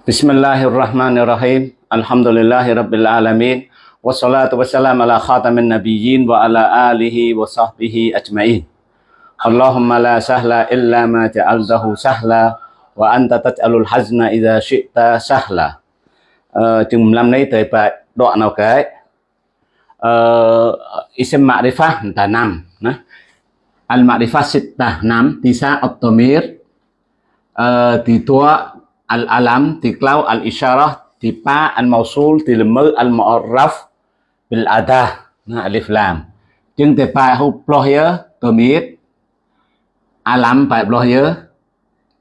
Bismillahirrahmanirrahim. Alhamdulillahirabbil alamin. Wassalatu wassalamu ala khatamin nabiyyin wa ala alihi wa sahbihi ajma'in. Allahumma la sahla illa ma ja'altahu sahla wa anta taj'alul hazna idza syi'ta sahla. Ờ, chừng năm nay tới bài đoạn nào cái uh, isim ma'rifah ta năm nah. al ma'rifah sittah năm tisa at-tamir uh, ti tua al alam ti klau al isyarah ti pa al mausul ti lemur al mu'arraf bil adah nah alif lam. Chừng te pa hu ploh ya tamir alam pa ploh ya.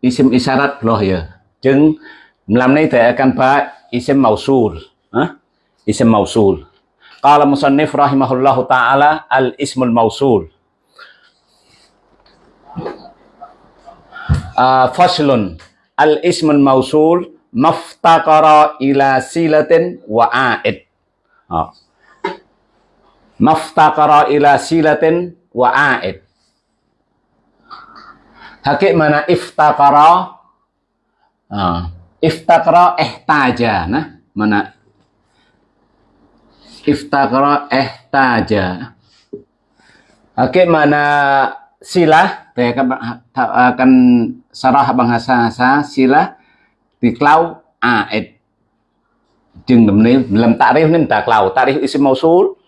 Isim isyarat ploh ya. Chừng năm nay te akan pa isim mausul. Ha isim mausul. Qala musannif rahimahullahu taala al ismul mausul. Uh, faslun al ismul mausul maftaqara ila silatin wa aid uh. maftaqara ila silatin wa aid hakik mana iftaqara uh. iftaqra ihtaja nah mana iftaqra ihtaja Oke, mana silah saya akan, akan Sarah bahasa sila diklau aid jeung demne lam ta'rif nim taklau ta'rif isim mausul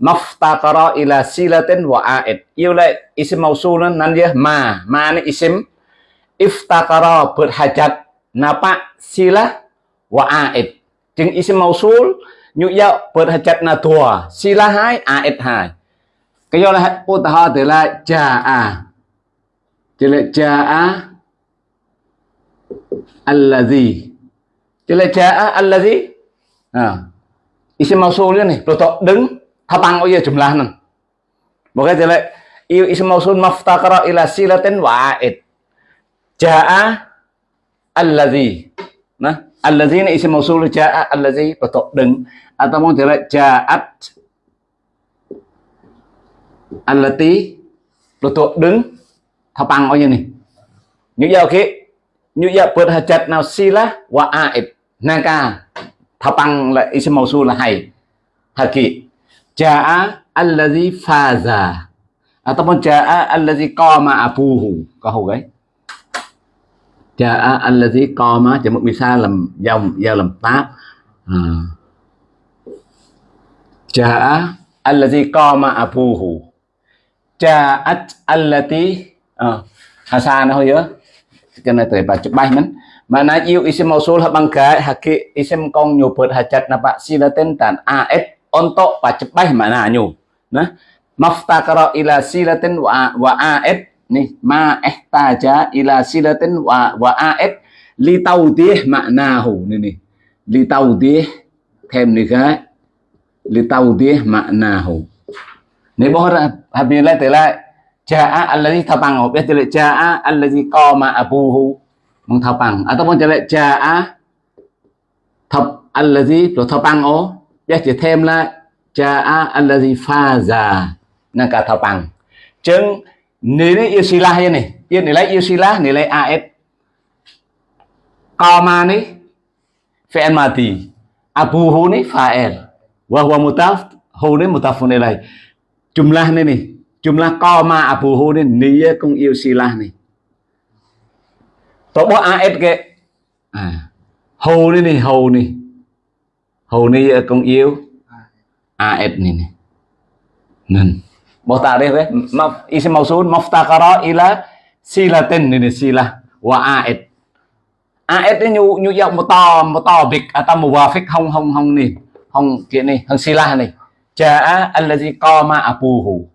maftaqara ila silatin wa aid iula isim mausul nan dia ma ma ni isim iftaqara berhajat napa sila wa aid ជាងអ៊ីសមោស៊ូលញុយកបើថាចិត្តណាធัวស៊ីឡាហើយអាអិតហើយកយល់ហេតុឧទាហរណ៍ទៅឡាចាអាជាលចាអា allazi. Chứ là cha allazi. À. Isim mausul này pro to đứng thapang oye jumlah nan Maka iu isim mausul maftaqara ila silatin wa'id. Jaa à, allazi. Nah allazi ini isim mausul jaa allazi betul atau mau jelek jaat allati betul đứng oye ni bao giờ kia như vậy bớt hạt vậy nào hajat lá và ai nang ca thà bằng là isim mausul là hay. Haki jaa allazi faza ataupun jaa allazi qama abuhu có hầu đấy. Ja'a allazi qama chỉ một misa làm dòng, giao làm pháp. À. Ja'a allazi qama abuhu Ja'at allati ờ, à. Hasan hơi nhớ cái này tới men. Mana bay mà yêu isim mausul bằng cái haki isim kong nyu hajat napa sila tentan aet untuk bà chụp bay nyu. Nah, maftakara ila silatin wa wa aet. Nih, ma ihtaja ila silatin wa wa aet. Li tawdih maknahu hu, nih li tawdih thêm nih cái li tawdih maknahu nih bohra habila tela jaa alladhi thapang ya tela jaa alladhi qama abuhu. Mong thapang. Ataupun tela jaa thập alladhi, rồi thapang ó biết chỉ thêm là jaa alladhi faza nang cả thapang. Chứng nilai istilah ini ya nilai istilah nilai AS qama nih fi'il mati abuhu nih fa'il wa huwa mutaf, hu nih mutafun ilai jumlah nih nih jumlah koma abuhu nih niya kung sila này. tổ bộ AS ke à, Hu này này Hu này. Hu này công yêu. AS này này. Nên mau tarikh eh ma isim mausul maftaqara ila silatin ini sila wa aid aid ini nhu nhu dọc một to một to bịch. À, Atau muwafiq hong hong hong nè hong kia nè không silah nè co allazi qama abuhu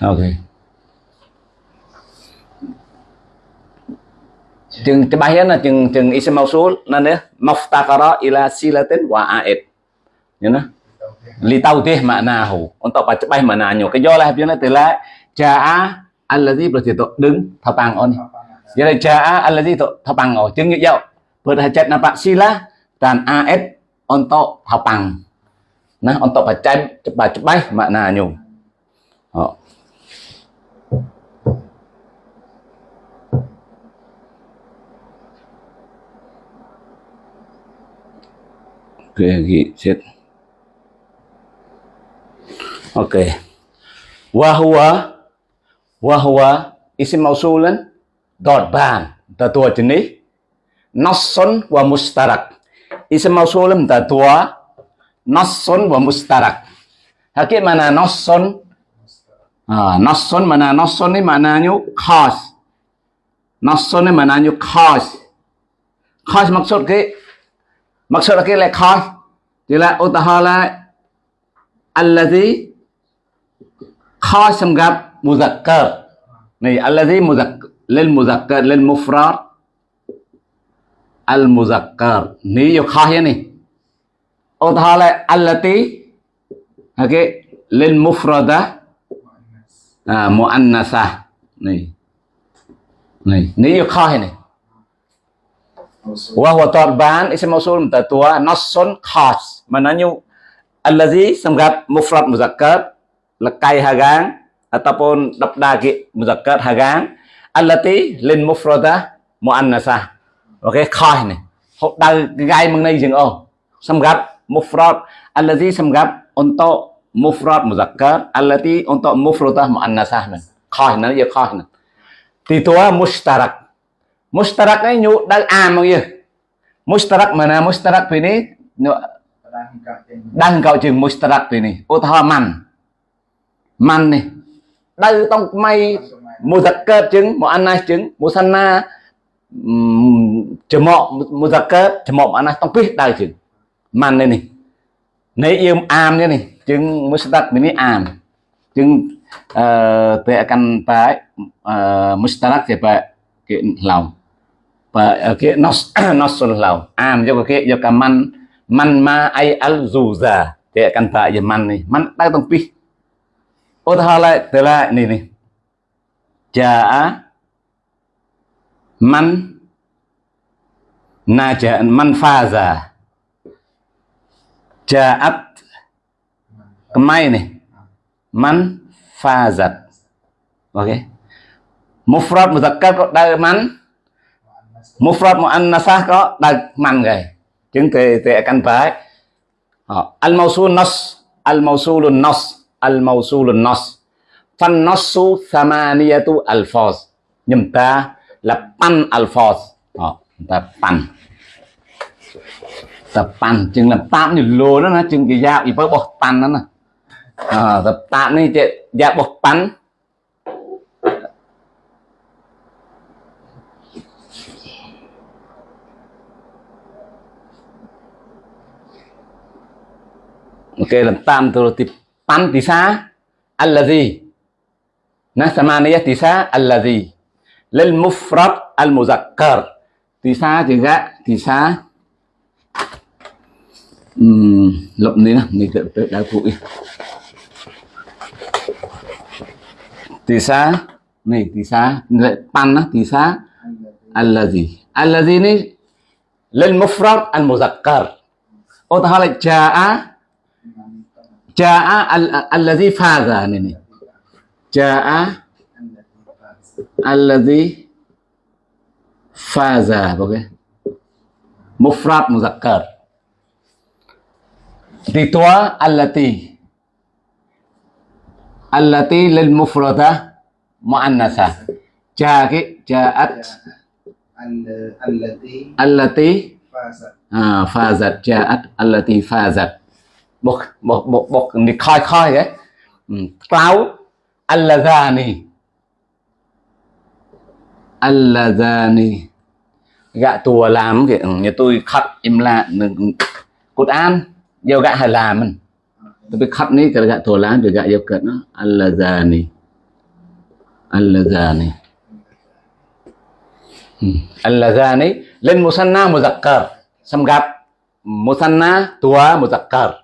ok. Chừng cái bài là chừng chừng isim mausul nên đấy maftaqara ila silatin wa aid. Nhớ nó li tautih maknahu untuk baca baik maknanya kejolah biar telah jaa allazi berarti tu đứng thapang on. Jadi jaa allazi tu thapang oh chứng dạo. Berhajat nampak sila dan aet untuk thapang nah untuk baca baca baik maknanya oh. Pergi sit. Okey wa huwa wa huwa isim mausulan darban tatua jenis nassun wa mustarak. Isim mausulan tatua nassun wa mustarak. Hakik mana nassun? À, nassun mana nassun ni maknanya khas. Nassun ni maknanya khas. Khas maksud ke mặc sự là cái là khoi thì là ô ta là anh là gì khoi xâm gặp muzakkar. Này anh là gì alladhi muzakkar lên muzakkar lên mufrad. Al muzakkar. Ni yo khoi này. Ô ta là anh là alladhi okay lên mufrada. À, muannasa. Này. Này nếu như khó này. Wahwa tarban isim mausul mutatua nasun khas. mananyu allazi samgat mufrad muzakkar lekai hagang ataupun dabdagi muzakkar hagang allati lin mufradah muannasah. Oke, khas ni. Hok dal gai mengenai jeung oh. Samgat mufrad allazi samgat untuk mufrad muzakkar allati untuk mufradah muannasah. Khas nan ya khas nan. Titua mushtarak mustarak នេះញូដៅអាមកយើ mustarak មកណា mustarak ពីនេះញូដៅកោជើង mustarak ពីនេះឧទាហរណ៍ម៉ាន់ម៉ាន់នេះដៅຕ້ອງថ្មីមុសាកើតជើងមកអាណាជើងមុសាណាចមកមុសាកើតចមកអាណាຕ້ອງពីដៅជើងម៉ាន់នេះនេះនៃយឹមអាមនេះនេះជើង mustarak ពីនេះអាមជើងអឺពេលកាន់ប៉ែអឺ mustarak ជាប៉ែគេឡោម và ờ, cái nó nosul lầu. An cho cái, cho cả man man ma ai al dù già. Thì căn pa giờ man này man đang tong pi ô, thà lại từ lại, này này. Ja man na naja man pha già. Faza jaat mai này. Man pha giật. Ok. Mufrad muzakkar có đa man mufrad muannasah có đặc mạnh rồi chứng thì thì căn phải al mawsul nas al mawsul nas al mawsul nas fan nasu thamaniyatu alfaz nhưng ta là pan alfaz họ ta pan ta pan chừng là tam như lô đó nó chừng cái dao ý với bọc pan đó nè à, ta tam này dao bọc pan Okey, tam tu ti pan tisa allazi. Nah, samaniyah tisa allazi. Lil mufrad al muzakkar. Tisa juga tisa hmm, lộn đi nè, mình tự tự đau phụ Tisa này tisa pan á tisa allazi. Allazi ni lil mufrad al muzakkar. Oh, tahala jaa Ja'a alladhi faza ini. Ja'a alladhi faza okay. Mufrad muzakkar. Ditua allati. Allati lil mufrada muannasah. Ja'at ja'at allati allati fazat. Ah, fazat ja'at allati fazat. một một một một đi khoi khoi ấy. Ừ. Cloud allazani allazani gạ tùa làm kìa nhà tôi khắc im lạ cột an yêu gạ hay làm mình. Tapi khắc ní cái gạ tùa làm được gạ yêu cận nó allazani allazani ừ. allazani lên musanna muzakkar. Sam gặp musanna tua muzakkar.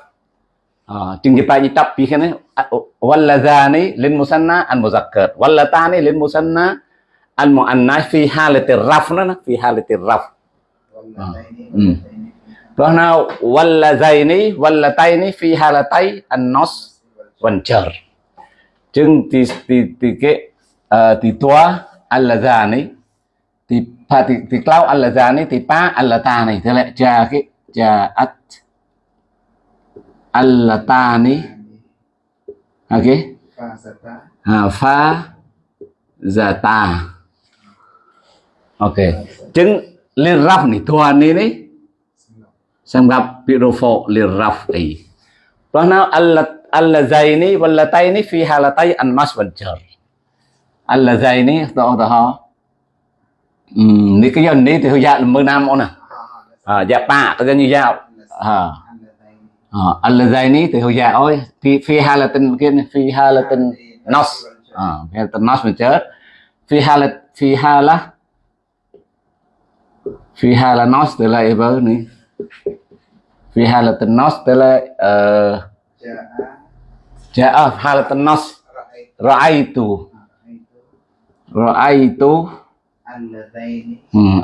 จึงจะแปลยิตับปีแค่นี้วัลละซานีลินมุสันนะอันมุซักเกิดวัลละตานีลินมุสันนะอันมุอันนะฟีฮาเลติรัฟนะนะฟีฮาเลติรัฟเพราะนั้นวัลละไซนีวัลละไตนีฟีฮาเลไตอันนอสวันเจอร์จึงที่ที่ที่เกที่ตัวอัลละซานีที่พาที่ที่กล่าวอัลละซานีที่ป้าอัลละตานีเท่าไรจะจะอัต allatani. Oke okay. ha fa dạ, zata oke ok. Chứng liên raf này thua này đấy. Sang gặp pirofo liên raf ấy. Đó nào allat allazaini wallataini fi halatai an mas wal jar này, đó đó um, đi cái dân này thì hơi dạ là mười nam ông nè. À dạ ba cái như dạo à. Allazaini thì hồi già ôi phi phi halatin kia phi halatin nos. Uh, phi halatin nos mình chết. Phi halat phi hala phi hala nos tức là ever ni phi halatin nos tức là nos ra'aitu ra'aitu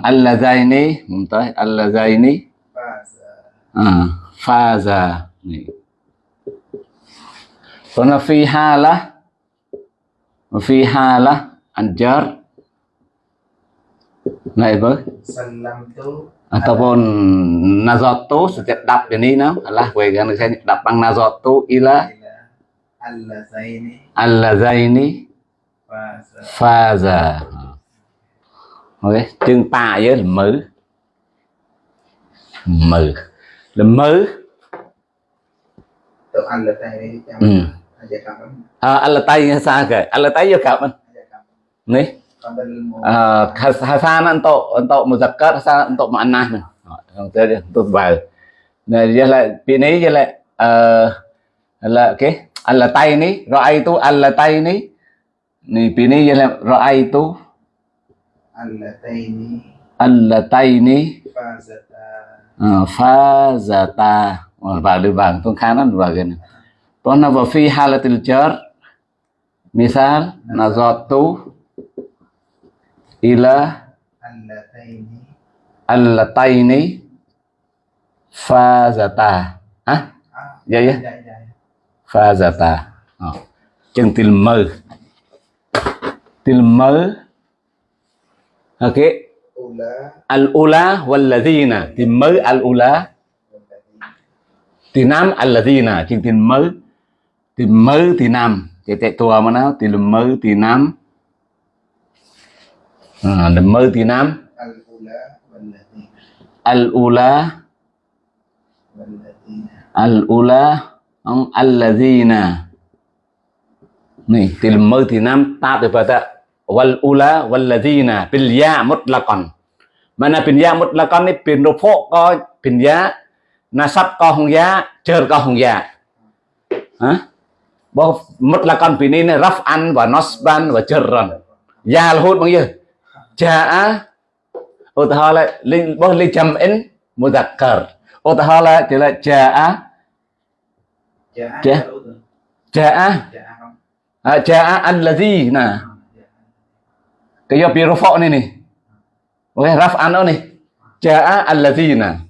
allazaini mumtaz allazaini ah faza ni Karena fi halah fi halah anjar này với ataupun nazatu setiap dap ini no Allah gue kan saya dapang nazatu ila. Allazaini faza ok chừng pa với mử mử là mớ. Tự ăn là tay ừ. à, ăn là tay xa kìa? Ăn là tay vô cảm anh nè. À Hasan untuk untuk muzakkar Hasan untuk makna mình untuk vào. Này giờ lại phía này giờ lại uh, là cái ăn là tay ní rồi ai tu ăn là tay ní. Này phía này giờ lại rồi ai tu ăn là tay ní. Ăn là tay ní Ờ, fa fazata ờ, vào đi bằng con khá nó vào gần Pernah wa fi halatil jar, misal nazatu ila, allataini á hả? Dạ dạ. Fazata ờ. chân til mơ til mơ ok al-ula walladzina tìm mới al-ula tìm nam alladzina chừng tìm mới. Tìm mới thì nam. Thì tại tua mà nó tìm mới thì nam. À, tìm mới thì nam. al-ula al-ula ông alladzina nih tìm mới thì nam. Ta từ pada wal ula walladzina bil ya mutlaqan mana bin ya mutlaqan ni bin rufu ko bin ya nasab ko hung ya jar ko hung ya hả? Bo mutlaqan bin ini raf'an wa nasban wa jarran ya là hút bao nhiêu jaa ô ta là linh bo linh chấm in muzakkar ô ta là chỉ là jaa jaa jaa jaa alladzina Kaya birufo ni ni. Oke, raf'an ni. Ja'a alladzina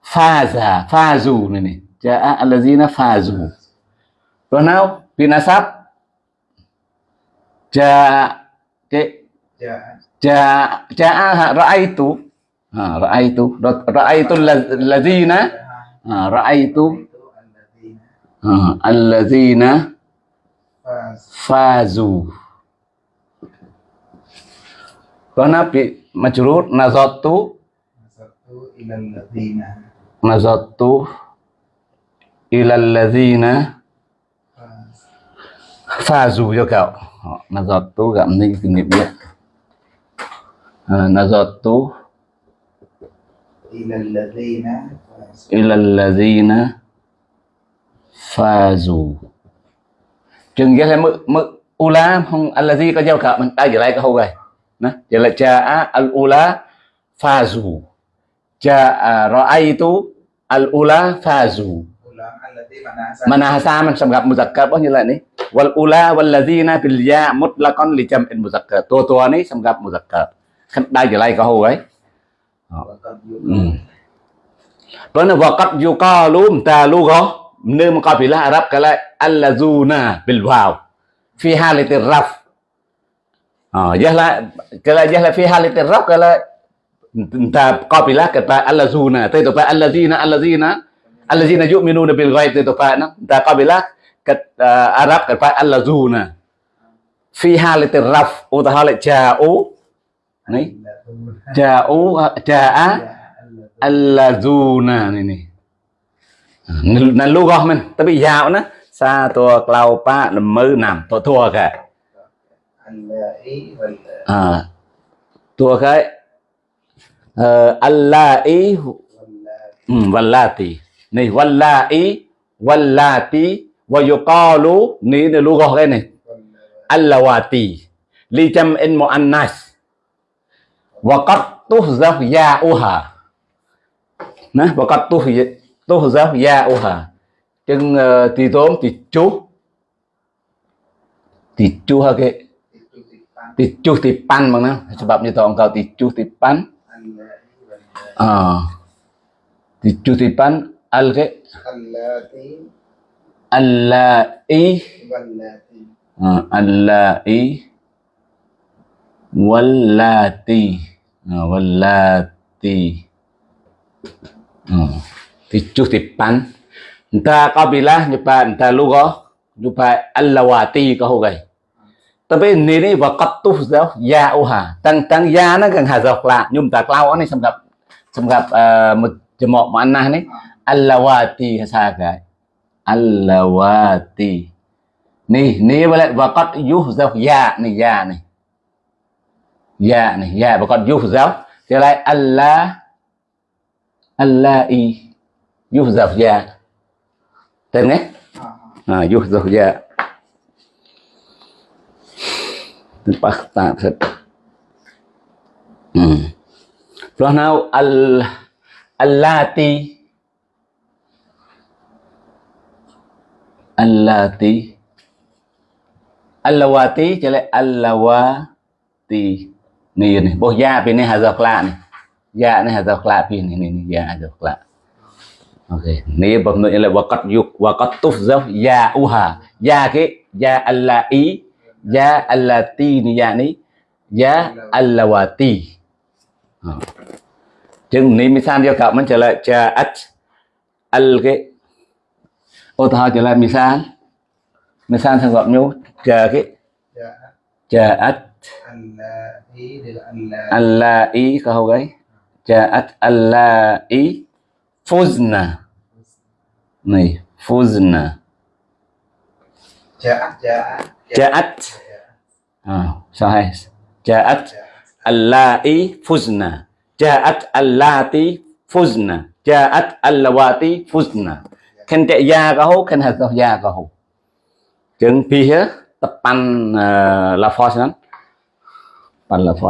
faza, fazu ni ni. Ja'a alladzina fazu. Rồi nào, binasab ja'a cái ja'a ja'a ra'aitu. Ha, ra'aitu. Ra'aitu alladzina. Ha, ra'aitu. Ha, alladzina fazu. Karena bi majrur nazatu nazatu ilal ladzina fazu cho cậu. Nazatu gặp ninh kinh nghiệm biết. Nazatu ilal ladzina fazu. Chừng cái mức mức ula không allazi có giao cậu mình. Ai giờ lại có hô vậy Nah, vậy là ja'a al-ula fazu. Ja'a ah, ra'aitu al-ula fazu. Manahasa mình sẽ gặp muzakkar bao nhiêu lần ấy? Wal ula wal ladina bil ya mutlaqan li jam'in muzakkar. Tua tua này sẽ gặp muzakkar. Khăn đai giờ lại có hồ ấy. Đó là waqad yuqalu ta lugha nơi mà có bị là Arab cái lại al-lazuna bil waw fi halati raf ah jahla kala jahla fi halat ar-raf kala ta qabilah kata allazuna ta to pa allazina allazina allazina yu'minuna bil ghaib ta to pa na ta qabilah kat arab kat pa allazuna fi halat ar-raf wa ja'u ni ja'u ja'a allazuna ni ni nan lugah men tapi ya'u na sa to klau pa lemu nam to thua ka à tua cái ờ, allai ừ, wallati này wallai wallati wa yuqalu ni ni lugha cái này. Allawati li jam'in muannas, wa qad tuhzaf ya'uha nè và cắt tu tu giáo gia ô hà chừng thì tóm thì chú. Thì chú ha cái ticuh tipan mana sebab nyetok engkau ticuh tipan. Ah. Tipan alge allai. Ah, allai. Wallati. Ah, Wallati. Ah, ticuh tipan. Entah kabilah nyoba entah lu kau. Nyoba allawati kau guys. tapi này và cắt tu giáo ya ô hà tăng tăng ya nó gần hà dọc là nhung ta lao anh xong gặp xong gặp một chữ mọ mà anh này alawati sa cái alawati ni ni vậy và cắt yuh giáo ya này ya này ya này ya và cắt yuh giáo thì lại allah allah i yuh giáo ya. Tên nhé à yuh giáo ya. Tempat tak set. Hmm. Lepas al allati. Allati. Allawati trở lại allawati. Này này, bố ya bên này dấu lạ này. Ya này hả dọc lạ bên này này ya dọc lạ. Ok. Này bấm nội là waqat yuk tuốt dốc ya uha ya cái ya allai ya allati ni ya ni. Ya allawati à. chừng ni misal cho cậu mình trở lại ja'at al cái. Ô thao trở lại misal misal thằng gọi nhau chờ cái. Dengan allati allai kau gái ja'at allai fuzna. Này fuzna. Ja'at ja'at ja'at. À, sao hay? Ja'at allai fuzna. Ja'at allati fuzna. Ja'at allawati fuzna. Khen chạy ya có hố khen hạt ya có hố chừng pi hết tập pan uh, là phò นั้น pan là phò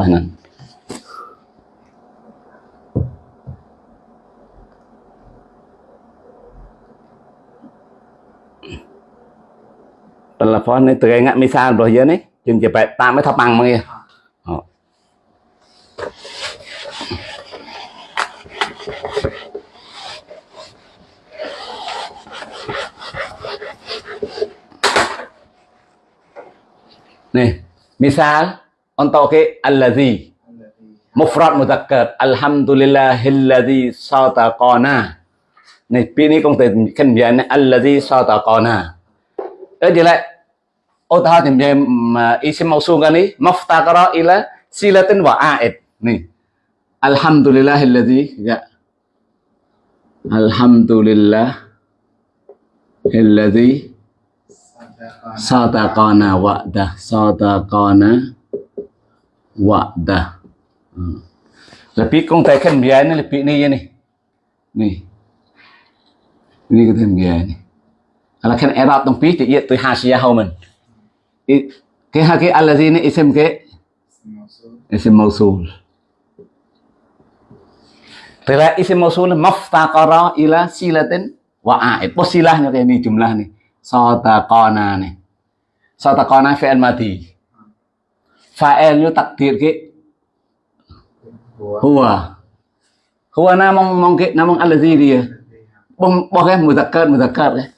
là phó này từ ngày mi sao rồi giờ này chừng chỉ phải tạm mới thắp bằng mà ờ. kia Ờ. Nih, misal untuk ke allazi mufrad mudzakkar alhamdulillahilladzi sadaqana Này, pi ni công từ khen biến này allazi sataqana ở đây lại ô ta thì về mà isim mausul kan ni maftaqara ila silatin wa a'id. Nih alhamdulillahilladzi ya alhamdulillah alladzi sadaqan sadaqana wa'dah sadaqana wa'dah hmm. lebih công ty kan biar ni lebih ni ya ni ni ini kita biar ni kalau kan Arab tong pi thì tu hasiyah hau mình. I- cái hai cái allazi ni isim cái isim mausul Tera isim mausul maftaqara ila silatin wa a'id. Silahnya kayak ini jumlah nih sotaqona nih sotaqona fi'il mati fa'ilnya takdir ke Huwa. huwa namong mongke namong allazi dia bong bong kan muzakkar muzakkar eh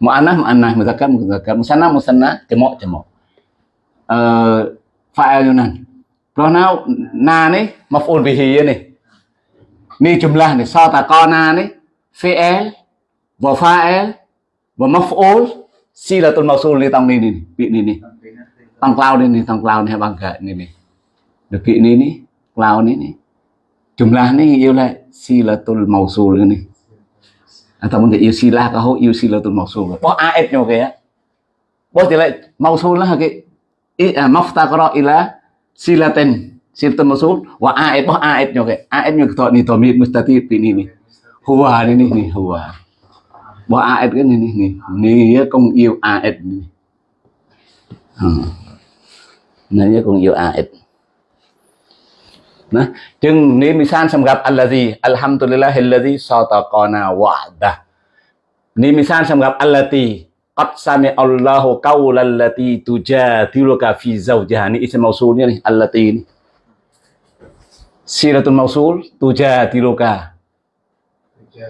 mu'anah mu'anah muzakkar muzakkar musanna musanna jamak jamak eh fa'ilnya nan na ni maf'ul bihi ni Ni jumlah ni sataqana ni fi'il wa fa'il wa maf'ul silatul mausul ni tong ni ni, bị ni ni. Sampai nanti. Tong cloud ni ni, tong cloud ni bangga ni ni. Được bị ni ni, cloud ni ni. Jumlah ni yêu lại silatul mausul ni. À, ta muốn thì yêu si la cả hô yêu si là tụi màu sù bỏ a ép nhau kìa. Bỏ thì lại màu sù là cái ý à móc ta có đó ý là si là tên si tụi màu sù và a ép bỏ a ép nhau kìa. A ép nhau thọ ni thọ mi mustati pi pin ni hùa ni ni ni hùa. Bỏ a ép cái ni ni ni ni công yêu a ép ni này công yêu a ép. nah jeng di misan samgap allazi alhamdulillahilladzi sataqana wa'da ni misan samgap allati di sami Allahu qaulal lati tujadiluka fi zawjiha. Ni isim mausulnya ni allati ni. Siratul mausul tujadiluka.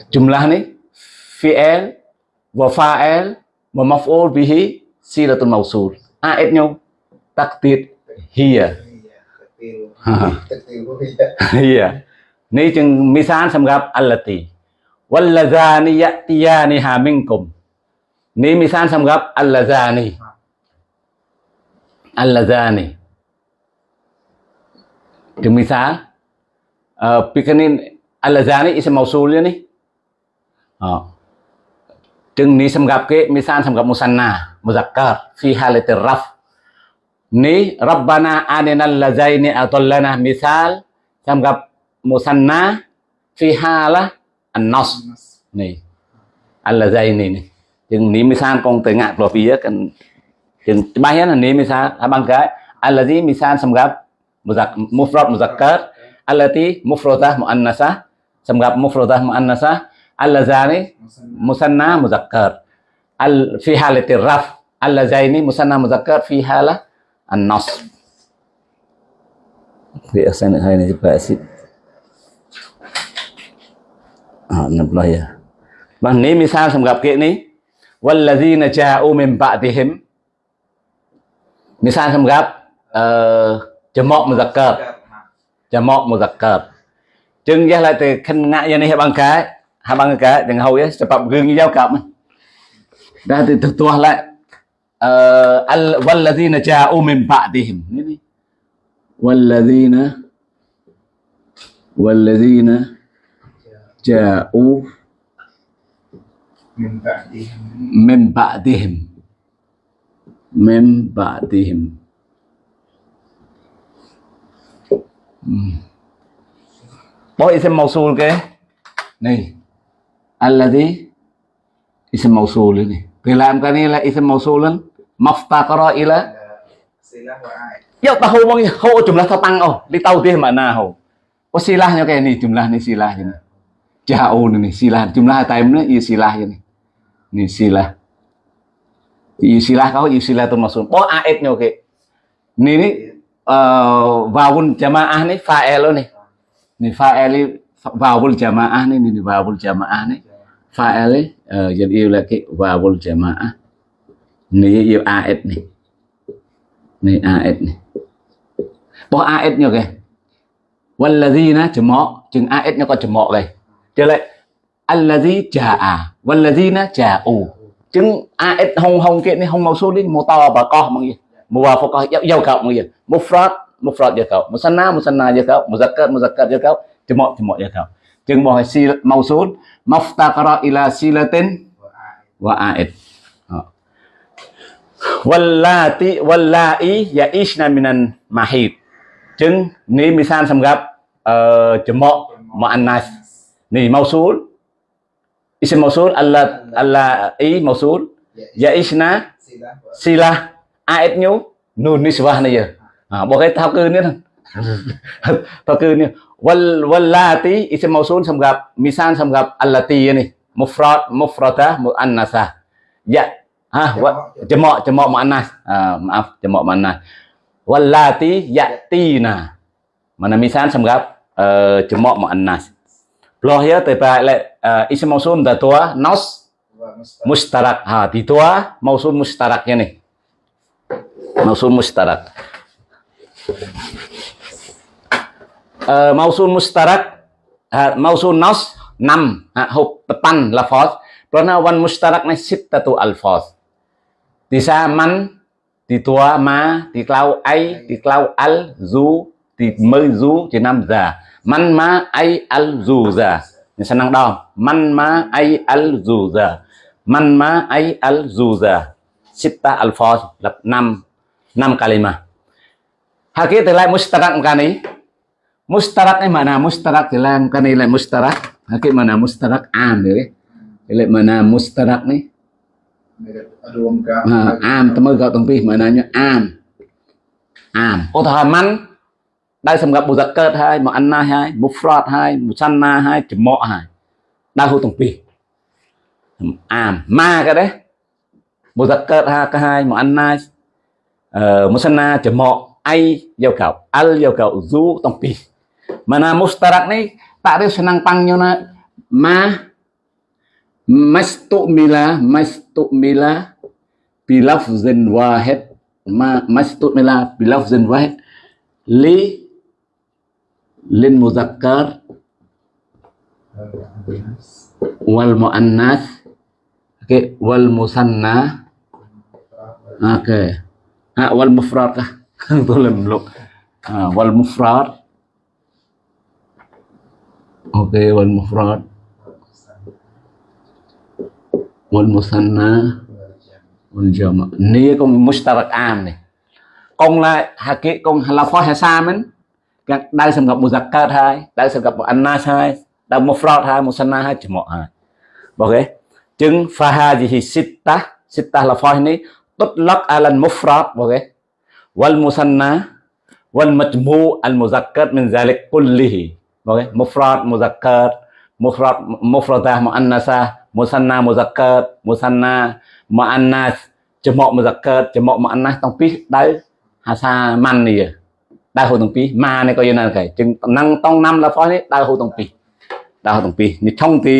Jumlah ni fi'il wa fa'il wa maf'ul bihi siratul mausul. A'idnya takdir hiya. Iya. Ini jeng misan semgap allati. Wallazani ya'tiyani ha minkum. Ini misan semgap allazani. Allazani. Jeng misan. Uh, Pikanin allazani isim mausulnya nih. Oh. Jeng ini semgap ke misan semgap musanna. Muzakkar. Fi halatir raf. Ni rabbana arinal lazaini atallana misal samgap musanna fi halah an-nas. Ni al-lazaini ni. Chừng ni misal con từ ngạc rồi phía cần chừng ba hết là ni misal à bằng cái allazi misal samgap muzak mufrad muzakkar allati mufradah muannasah samgap mufradah muannasah allazani musanna. muzakkar. Al fi halati raf allazaini musanna muzakkar fi halah النصب في أحسن هاي نجيب أسيد آه نبلا يا Và nếu misal sầm gặp kia ní والذين جاءوا من بعدهم misal sầm gặp uh, jamak muzakkar jamak muzakkar chừng ra lại từ khinh ngại như này bằng cái hai bằng cái đừng hầu ấy sebab gương giao cảm ra từ từ tua lại uh, al walladzina ja'u min ba'dihim ini walladzina walladzina ja'u Min ba'dihim. min ba'dihim min ba'dihim. Boy ism mausul ke? Này. Alladhi ism mausul ini. Thì làm cái này là ism mausul lên. Maftaqara ila. Yuk tahu bang ho jumlah tatang oh. Li tahu dia mana ho. Oh silahnya kayak ini jumlah nih silah ini. Jauh nih silah jumlah time nih iya silah ini. Nih silah. Iya silah kau iya silah tuh maksud. Oh aidnya oke. Ini nih uh, wawun jamaah nih fa'il nih. Nih fa'il wawul jamaah nih nih wawul jamaah nih. Fa'il uh, jadi lagi wawul jamaah. Này yêu AS này này AS này bỏ AS nhau kìa Vân là gì nè chữ mọ chừng AS nó có chữ mọ đây. Trở lại. Anh là gì chả à Vân là gì nè chả ủ chứng AS hông hông kia này hông màu số đi màu to và co mà gì màu vào phải co dâu dâu cậu mà gì một fraud màu fraud dâu cậu một sana một sana dâu cậu cất, màu một cất dâu cậu chữ mọ chữ mọ dâu cậu chừng bỏ si màu số maftaqara ila silatin wa AS Wallati wallai yaishna minan mahid. Chứng ni misan sam gặp ờ jemo anas Ni mausul. Isim mausul alla alla i mausul. Yaishna Silah sila aid nyu nun nisbah này giờ. À, bỏ cái thao cư nữa thôi. thao cư nữa. Wal wallati isim mausul sam gặp misan sam gặp allati này. mufrad mufradah anasa ya ha wa jamak jamak muannas ah maaf jamak muannas wallati yatina. Mana misal semgap uh, jamak muannas Loh ya tiba le uh, isim mausul dah tua nos mustarak. Ha di tua mausul mustaraknya nih mausul mustarak. Uh, mausul mustarak uh, mausul nos 6 ha, hộp depan lafaz. Karena wan mustarak ni sittatu alfaz di sa man di tua ma di klau ai di klau al, zu di mơ zu chỉ năm giờ man ma ai al zu giờ Ni senang dah man ma ai al zu giờ man ma ai al zu giờ sitta alfaz là năm năm kalimah Hakik telah mustarak kani. Mustarak ni mana? Mustarak telah kani le mustarak. Hakik mana mustarak am ni. Ile mana mustarak ni? rùm cả Ha, am temu gak tong pi mananya am. Am. ឧទាហរណ៍មិនដែលសម្រាប់បុសកើតហើយមកអណាហើយមុហ្វ្រតហើយមុសន្ណាហើយចំមកហើយដៅហូតទាំងពីរអាមម៉ាក៏ដែរបុសកើតហើយក៏ហើយមកអណាអឺមុសន្ណាចំមកអៃយកកៅអលយកកៅហ្ស៊ូទាំងពីរ mana mustarak ni takrif senang panggilnya ma mastukmila mastukmila bilafzin wahid ma mastukmila bilafzin wahid li lin muzakkar wal muannas okay, wal musanna okay. ah, wal mufrad kah tulen belum ah, wal mufrad okay, wal mufrad wal musanna wal jama والجماعة نيكم مشترك عام này con là hà kệ con là phó hà sa mình các đại sản gặp một giặc cát hai đại sản gặp một anh nas hai đại một fraud hai một sana hai chỉ một hai ok chứng pha ha gì thì sita sita là phó này tốt lắc alan một fraud ok wal musanna wal majmu al muzakkar min zalik kullihi ok mufrad muzakkar mufrad mufradah muannasa musanna muzakkar musanna មកអាណាចំមកមកកើតចំមកមកអាណាតាំងពីដៅហាសាម៉ាន់នេះដៅហូតាំងពីម៉ានេះក៏យល់ណាគេចឹងនឹងតងណាំឡាផោះនេះដៅហូតាំងពីដៅហូតាំងពីនេះថងទី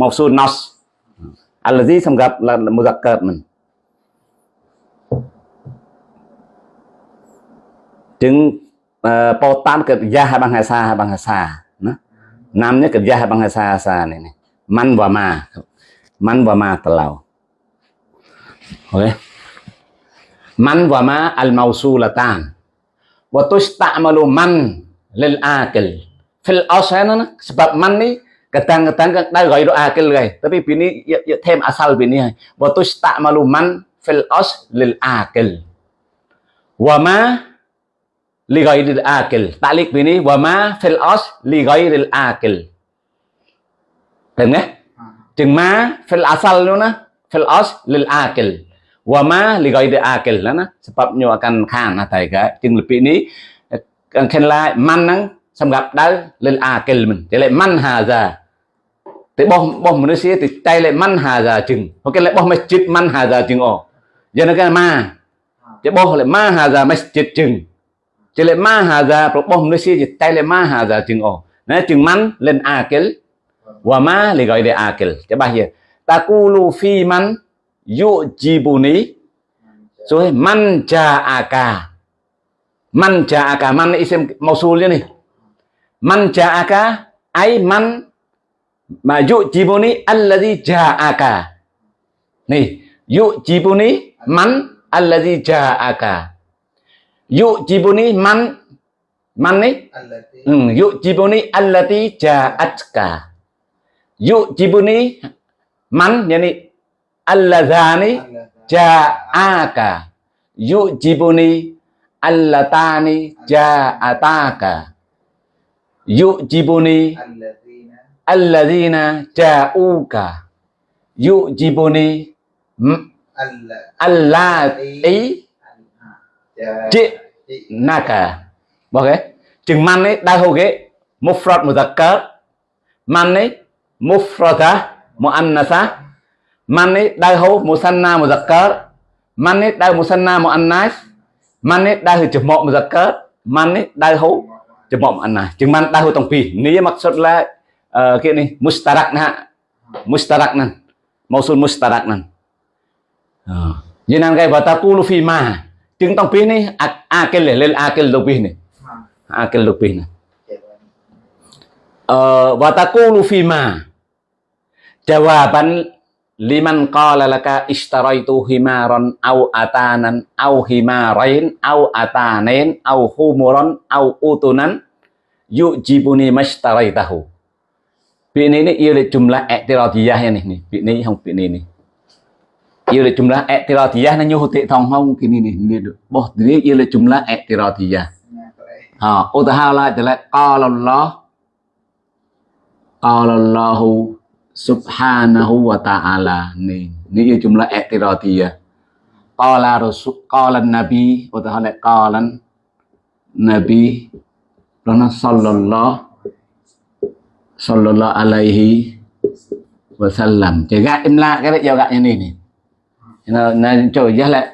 មកស៊ូណូសអាឡជីសម្រាប់មកកើតមិនចឹងបោតាមកិរិយាបង្ហាសាបង្ហាសាណាណាំនេះកិរិយាបង្ហាសាសានេះម៉ាន់វ៉ាម៉ាម៉ាន់វ៉ាម៉ាតឡៅ អូខេ man wa ma al mausulatan wa tusta'malu man lil akil fil asana sebab man ni kadang-kadang dah gaya akil guys tapi bini ya, ya thêm asal bini wa tusta'malu man fil as lil akil wa ma li ghairil akil ta'liq bini wa ma fil as li ghairil akil Hiểu nghe? Chừng ma fil asal luôn á, fil lil akil wama li ghairi akil ហ្នឹងណាសម្រាប់ញោកាន់ខានណាតែកែជាងលពីនេះខានឡាម៉ាន់ហ្នឹងសម្រាប់ដៅលិលអាកិលមិនតែលេម៉ាន់ហាហ្សាតែបោះបោះមនុស្សទេតែលេម៉ាន់ហាហ្សាជាងអូខេលេបោះមេជីតម៉ាន់ហាហ្សាជាងអូយ៉ាងណាម៉ាតែបោះលេម៉ាហាហ្សាមេជីតជាងតែលេម៉ាហាហ្សាប្របោះមនុស្សទេតែលេម៉ាហាហ្សាជាងអូណាជាងម៉ាន់លិលអាកិលវ៉ាម៉ាលិហ្គាយដេអាកិលច្បាស់យេ Takulu fi man yu'jibuni. So, man ja'aka. Man ja'aka. Man isim mausulnya nih. Man ja'aka. ai man yu'jibuni alladhi ja'aka. Nih. Yu'jibuni man alladhi ja'aka. Yu'jibuni man man nih? Hmm, yu'jibuni allati ja'atka. Yu'jibuni man yakni alladzani ja'aka. Yujibuni allatani ja'ataka. Yujibuni alladzina. ja'uka. Yujibuni hmm? allati ji'naka. Ok chừng man ấy đa hầu ghế mufrad mudhakkar man ấy mufradah muannasa. Man ấy đai hô musanna một giặc cớ man ấy đai musanna một annas man ấy đai hư chụp mộ một giặc cớ man ấy đai hô chụp mộ anh na, chừng man đai hô tổng pi, ní mặc xuất là uh, kia này mustarak nè mustarak nè. Mausul mustarak nè. Ờ. Như năng cái và ta tu lu phi mà chừng tổng pì này lên à cái lu pì này. À cái lu pì này. Và ta cu jawaban liman qala laka ishtaraitu himaran au atanan au himarain au atanen au humuran au utunan yujibuni mashtaraitahu Việc này yêu là jumlah i'tiradiyah ya nih nih. Việc này không việc này nih. Yêu là jumlah i'tiradiyah nó như hụt thông không cái này nih. Ini boh ini yêu là jumlah i'tiradiyah. Ha, utahala jala qala Allah qala Allahu subhanahu wa ta'ala ni. Ni jumlah i'tiradiyah qala rasul, qala nabi, wa ta'ala qala nabi lana sallallahu sallallahu alaihi wasallam. Jaga imla cái đấy jaga như này này nó cho giá lại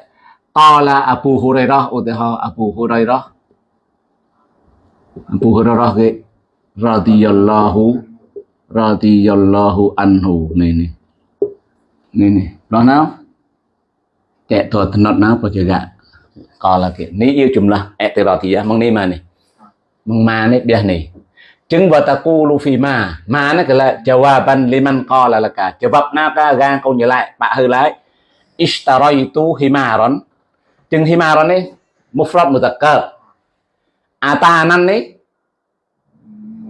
qala Abu Hurairah utaha Abu Hurairah. Abu Hurairah cái radhiyallahu radhiyallahu anhu នេះនេះនេះនេះដល់ណាតេតតណត់ណាបច្ចកកលកនេះយចំឡាស់អតិរតិយមកនេះមកនេះមកម៉ានេះបះនេះចឹងវតកូលូហ្វីម៉ាម៉ានេះកលចវ៉ាបានលីមាន់កលលកាចវ៉ាប់ណាកាកាកូនយឡៃបាក់ហឺឡៃអ៊ីស្តារ៉ៃទូហ៊ីម៉ារ៉ុនចឹងហ៊ីម៉ារ៉ុននេះមុហ្វ្រតមុតកាអាតាណាន់នេះ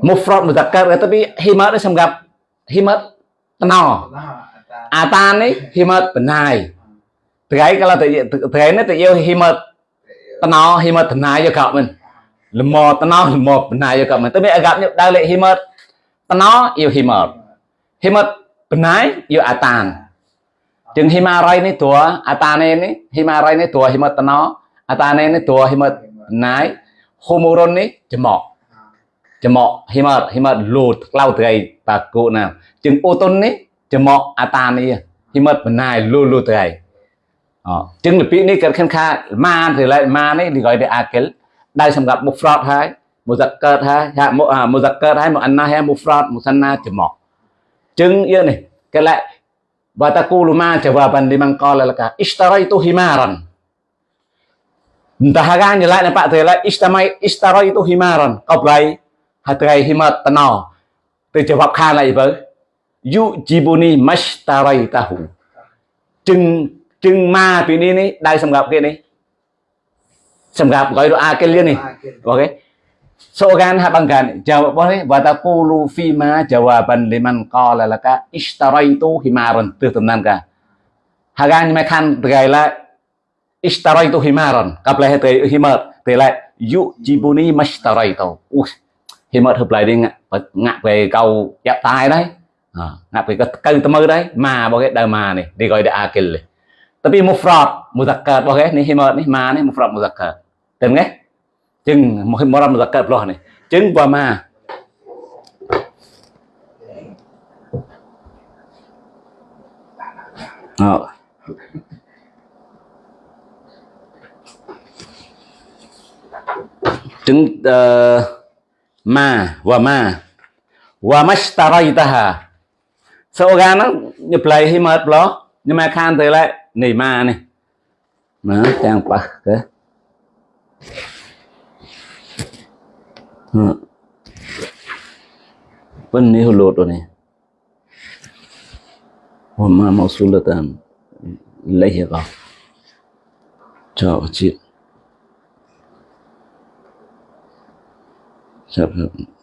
mufrad muzakkar tapi himat nó xong gặp himat teno atan ấy himat benai cái kalau cái nó tự yêu himat teno himat benai cho cậu mình lemo teno lemo benai cho cậu mình tapi agak như đây lại himat teno yêu himat himat benai yêu atan chừng himarai này tua atan này himarai này tua himat teno atan này tua himat benai homoron này chemok ចំកហ៊ីមតហ៊ីមតលូតក្លៅត្រីបាគូណាជើងអូតុននេះចំកអាតានេះហ៊ីមតបណ្ណាយលូលូត្រីអជើងលពីនេះកើតខិនខាម៉ានទៅឡៃម៉ានេះនិយាយទៅអាកិលដែលសម្រាប់មុ ហត្រៃហ៊ីម៉ាតណោទៅជាវបខានអីបើយូជីបូនីម៉ាសតារៃតាហ៊ូจึงจึงมาពីនេះនេះដៅសម្រាប់គេនេះសម្រាប់ក្រោយរអាគេលៀននេះអូខេសូកានហាប់អង្ការចៅបងនេះវតាពូលូហ្វីម៉ាចៅបានលីម៉ាន់កលលកាអ៊ីស្តារៃទូហ៊ីម៉ារនទើតំណានកាហាកានមិនខានត្រៃឡាអ៊ីស្តារៃទូហ៊ីម៉ារនកាប់លេះត្រៃហ៊ីម៉ាតត្រៃឡាយូជីបូនីម៉ាស្តារៃតូអ៊ូ khi mà hợp lại đi ngạ, về cầu chặt tai đấy. Ờ, à, ngạ về cái cây tâm mơ đấy. Mà bao cái đời mà này đi gọi là akil này tapi mufrad muzakkar bao cái này khi mà này mà này mufrad muzakkar tên nghe. Chừng một mufrad muzakkar lo này. Chừng qua mà. Ờ. Chứng uh, ờ, มาว่ามาว่ามัชตารายตาหาโซกันนะนย่าปล่ให้หมดหรอกอย่ามาค้านตัวละนี่มานี่มาแจงปะเก้ปนนี่หัวโลดตัวนี้ว่ามามาสุลตันเลยเหรอชอบจิต ครับครับ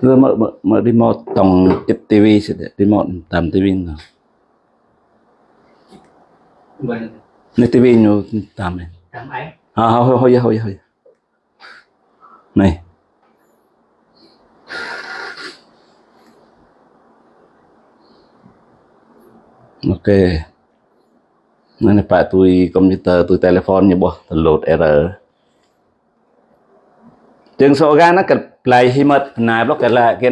rồi mở mở mở remote tổng ít tivi sẽ remote tầm tivi nào? Này tivi nhiều tầm này. Cảm ấy. À thôi thôi thôi thôi này. Ok. Nên là phải tôi computer tôi telephone như bo load error. Tiếng số gan nó cần play hi mất block la là cái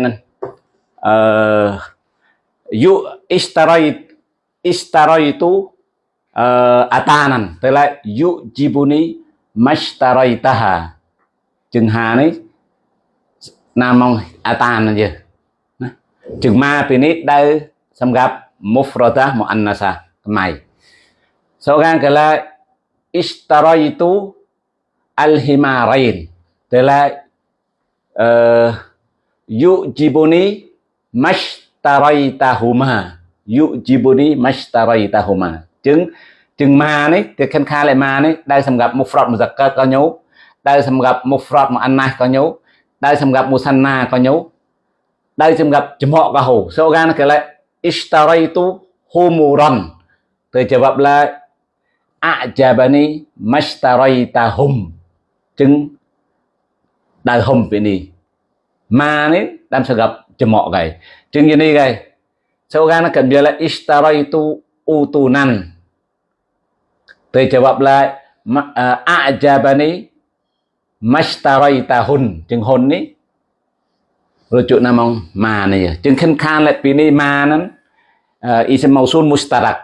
yu istaroid istaraitu uh, atanan. Tức là yu jibuni mashtaraitaha chừng hà này nam mong atan gì chừng ma pinit đây xâm gặp mufrada muannasa mày. Sau gan kala istaraitu al-himarain tức là Ờ, yujibuni mashtaraitahuma yujibuni mashtaraitahuma chứng chừng mà này thì khen khai lại mà này, đây xem gặp mufrad muzakkar có nhấu. Đây xem gặp mufrad muannas có nhấu. Đây xem gặp musanna có nhấu. Đây xem gặp chấm họ có hổ. Sau gan cái là ishtaraitu humuron từ jawab là a'jabani mashtaraitahum đau hâm về nì mà nè đam sẽ gặp cho mọ cái chừng như này cái sau gan nó cần biết là istaraitu utunan tôi jawab lại a'jabani mashtaraitahun chừng hôn ní rujuk nama ma này chừng khen khan lại vì này ma nắn ism mausul mustarak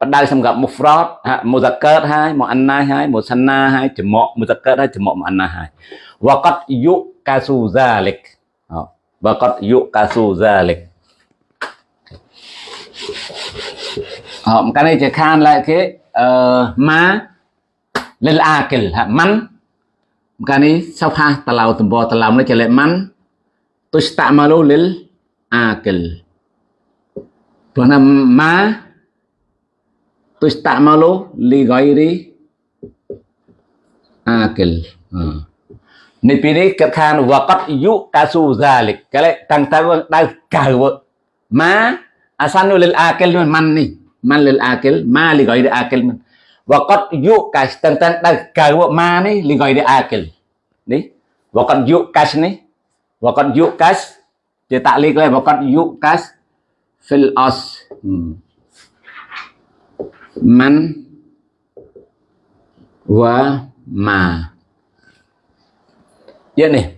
bắt đầu xong gặp mufrad muzakkat hai muannas hai musanna hai jamak muzakkat hai jamak muannas hai វកតយុកាស៊ូហ្សាលិកវកតយុកាស៊ូហ្សាលិកអមកានេះជាខានឡែកគេអឺម៉ាលិលអាគិលហាម៉ាន់កានេះសោផាតឡៅតំបតឡំនេះជាលេម៉ាន់ទុស្តម៉ាលូលិលអាគិលព្រោះណាម៉ាទុស្តម៉ាលូលីហ្គៃរីអាគិលអឺ នេះពីនេះគាត់ខានវកតយុតាស៊ូហ្សាលិកគេតាំងតើដៅកៅម៉ាអាសានុលិលអាកិលមិនម៉ាន់នេះម៉ាន់លិលអាកិលម៉ាលីហ្គយអាកិលមិនវកតយុកាសតាំងតើដៅកៅម៉ានេះលីហ្គយអាកិលនេះវកតយុកាសនេះវកតយុកាសជាតាក់លីកលេវកតយុកាស fil os man wa ma ya nih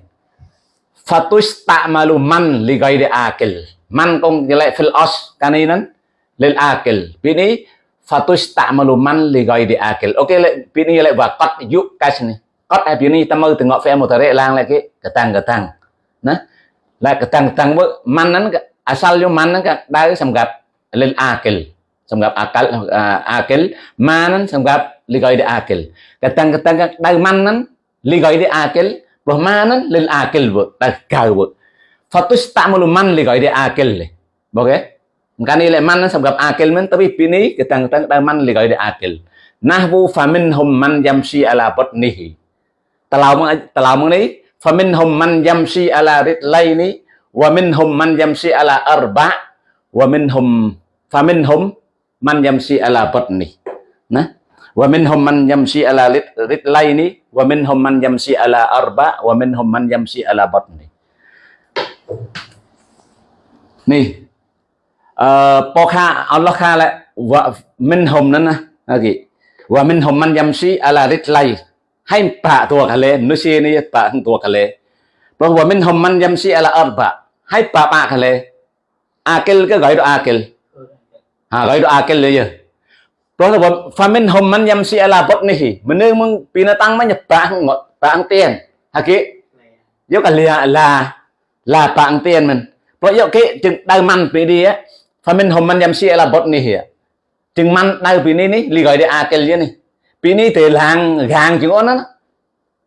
fatus ta'malu man li ghairi akil man kong jelek fil os kaninan lil akil bini fatus ta'malu man li ghairi akil oke okay, bini jelek wa qad yuk kas nih qad ai bini tamu tengok fe mutare lang lagi ketang ketang nah lah ketang ketang man nan asal yo man nan ka dau samgap lil akil samgap akal uh, akil man nan samgap li ghairi akil ketang ketang dau man nan li ghairi akil bah manan lil akil bu. Dahil kau bu. Fatus ta'mulu man ligay di akil okay kan ile man nan samgap akil men tapi pini katang katang dahil man ligay di akil. Nahwu faminhum man yamshi ala batnihi. Talaw mo talaw mo ni faminhum man yamshi ala ritlaini wa minhum man yamshi ala arba wa minhum fa minhum man yamshi ala batni nah ว่ามินฮุมมันยัมซีอะลาลิริดไลนี้วะมินฮุมมันยัมซีอะลาอัรบะว่ามินฮุมมันยัมซีอะลาบัตนี้นี่เอ่อพอข้าอัลลอฮ์ข้าและว่ามินฮุมนั่นนะโอเคว่ามินฮุมมันยัมซีอะลาริดไลให้ปะตัวกันเลยนุชีนี่ปะทั้งตัวกันเลยเพราะว่ามินฮุมมันยัมซีอะลาอัรบะให้ปะปะกันเลยอาเกลก็ไกรอาเกลฮะไกรอาเกลเลยเยอะ đó là famin hom man yam si ala bot nihi meneng mung pinatang man nyepang ngot pang tiền. Hả haki yo cả lia là là pang tiền mình. Pro yo ke chừng đau man pi đi á. Famin hom man yam si ala bot nihi chừng man đau pi ni ni li gọi đi a kel ni pi ni te lang gang chứ ngon nó.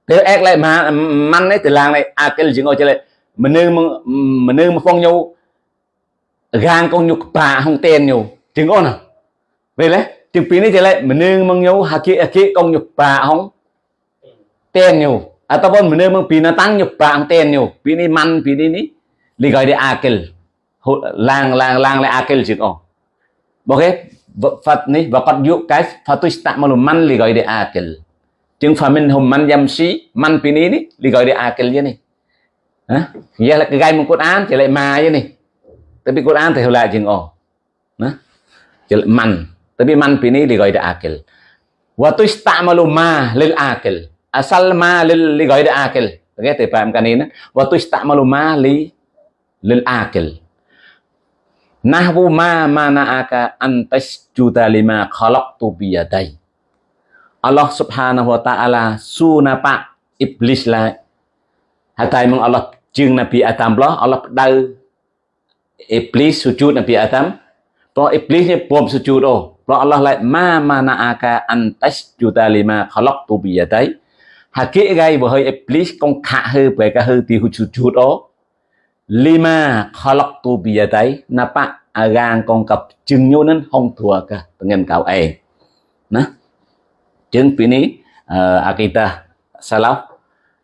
Te ek lại mà man này te lang này a kel chừng on chơi lại meneng mình meneng mung phong nhau gang con nhục pa hong tiền nhau. Chứ ngon à. Vậy đấy chừng pin này chơi lại, mình nương mang nhau hà kia kia con nhục bà không? Tên nhiều. À tao bọn mình nương mong pin nó tăng nhập bà không? Tên nhiều. Pin này man pin này ní li gọi đi akel lang lang lang lại akel chừng oh ok Phật ni và còn dụ cái Phật tôi tạm mà man li gọi đi akel chừng Phật mình hùng man yam si man pin này ní li gọi đi akel vậy này. Hả? Giờ là Hah? Ya lah kegai mun Quran jelek ma je ni. Tapi Quran thì hồi lại oh. Nah. Jelek chỉ Tapi man pini li gọi đi akil. Wa tustamalu ma lil akil. Asal ma lil li gọi đi akil. Okey, tu faham kan ini? Wa tustamalu ma li lil akil. Nahwu ma mana'aka an tasjuda lima khalaqtu biyadai. Allah Subhanahu wa taala sunapa iblis lah. Hatai mong Allah ជាងនប៊ីអាតាមឡោះអល់ឡោះផ្ដៅអេប្ ព្រោះអល់ឡោះឡៃម៉ាម៉ាណាអាកាអន្តាច់យូតាលីម៉ាខឡុកទូប៊ីយ៉ាតៃហាគីហ្គៃបើហើយអេប្លីសកងខាក់ហើបែកាហើទីហ៊ូជូជូតអូលីម៉ាខឡុកទូប៊ីយ៉ាតៃណាប៉អារាងកងកັບជឹងញូនហងធួកាតងិនកៅអេណាចឹងពីនេះអាគីតាសាឡា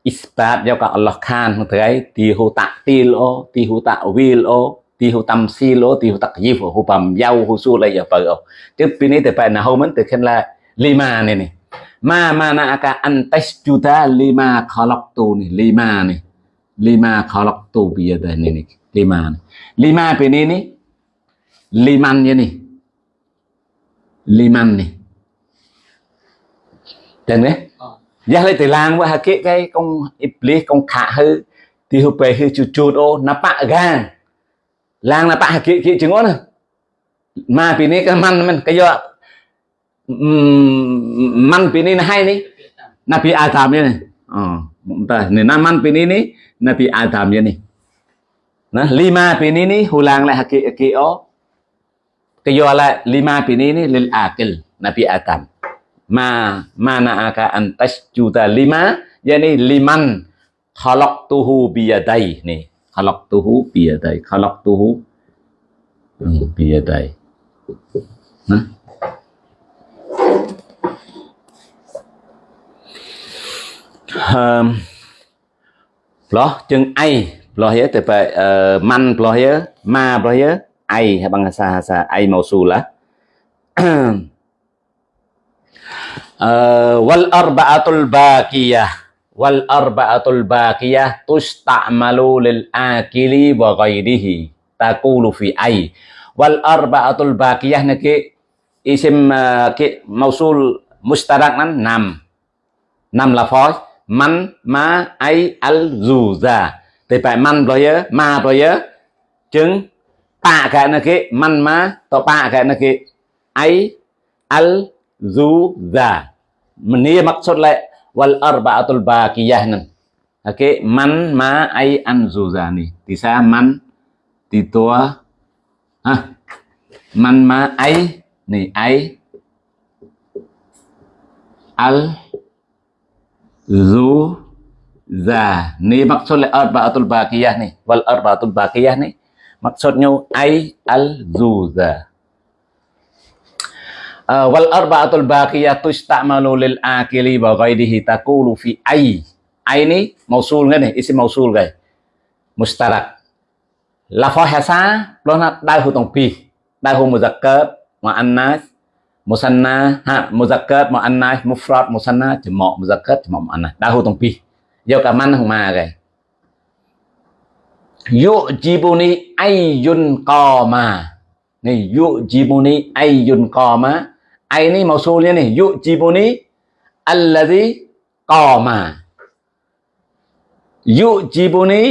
អ៊ីស្បាតយកកអល់ឡោះខានហ្នឹងទៅទីហ៊ូតាក់ទីលអូទីហ៊ូតាក់វីលអូ thì hồ tâm sil ô thì hồ tắc yif hồ bầm yau hồ su lại giờ bờ ô chứ pin này thì phải là hôm từ khen là lima này này ma ma na aka antas juta lima khalaqtu này lima này lima khalaqtu bây giờ này này lima này lima pin ini nih liman ya nih liman nih dan đấy Jah le telang wa hake kai kong iblis kong khả hư thì hụp về hư chuột chuột ô na pa gan ឡើងណាបាក់គៀកគៀកជាងណាមកពីនេះក៏មិនមិនក៏យកមិនពីនេះណាហើយនេះណាពីអាលតាមនេះអូតែនេះណាមិនពីនេះនេះណាពីអាលតាមនេះណាលីម៉ាពីនេះនេះហូឡើងឡែហកេកេអូក៏យកឡែលីម៉ាពីនេះនេះលិលអាគិលណាពីអាតាមម៉ាម៉ាណាអាកាអន្តសជូតាលីម៉ាយ៉ានេះលីម៉ាន់ខឡកទូហ៊ូប៊ីយ៉ាដៃនេះ khalaqtuhu biyadai khalaqtuhu hmm, biyadai nah um, loh chừng ai loh ya thì phải uh, man loh ya ma loh ya ai bằng bahasa ai mausulah uh, wal arba'atul baqiyah wal arba'atul baqiyah tusta'malu lil akili wa ghairihi taqulu fi ay wal arba'atul baqiyah niki isim uh, ki mausul mustarak nan nam năm là phối man ma ai al zuza thì phải man rồi nhớ ma rồi nhớ chứng tạ cái này cái man ma to ba cái này cái ai al zuza Ini maksud le wal arba'atul baqiyah nan. Oke, man ma ai an zuzani. Tisa man titua ah man ma ai ni ai al zu za ni maksud le arba'atul baqiyah ni wal arba'atul baqiyah ni maksudnya ai al zuza wal arba'atul baqiyatu istamalu lil akili wa ghairihi taqulu fi ai ai ni mausul nghe này isim mausul gầy mustarak là phó hạ xa đó là đại hữu tổng pi đại hữu một giặc cớp mà ăn nát một sân na ha một giặc cớp mà ăn nát một phật một sân na chỉ mọ một giặc cớp chỉ mọ một ăn nát đại hữu tổng pi giờ cả man không mà gầy yu jibuni ayun ko ma này yu jibuni ayun ko ma aini mausulnya nih yujibuni alladhi qama. Yujibuni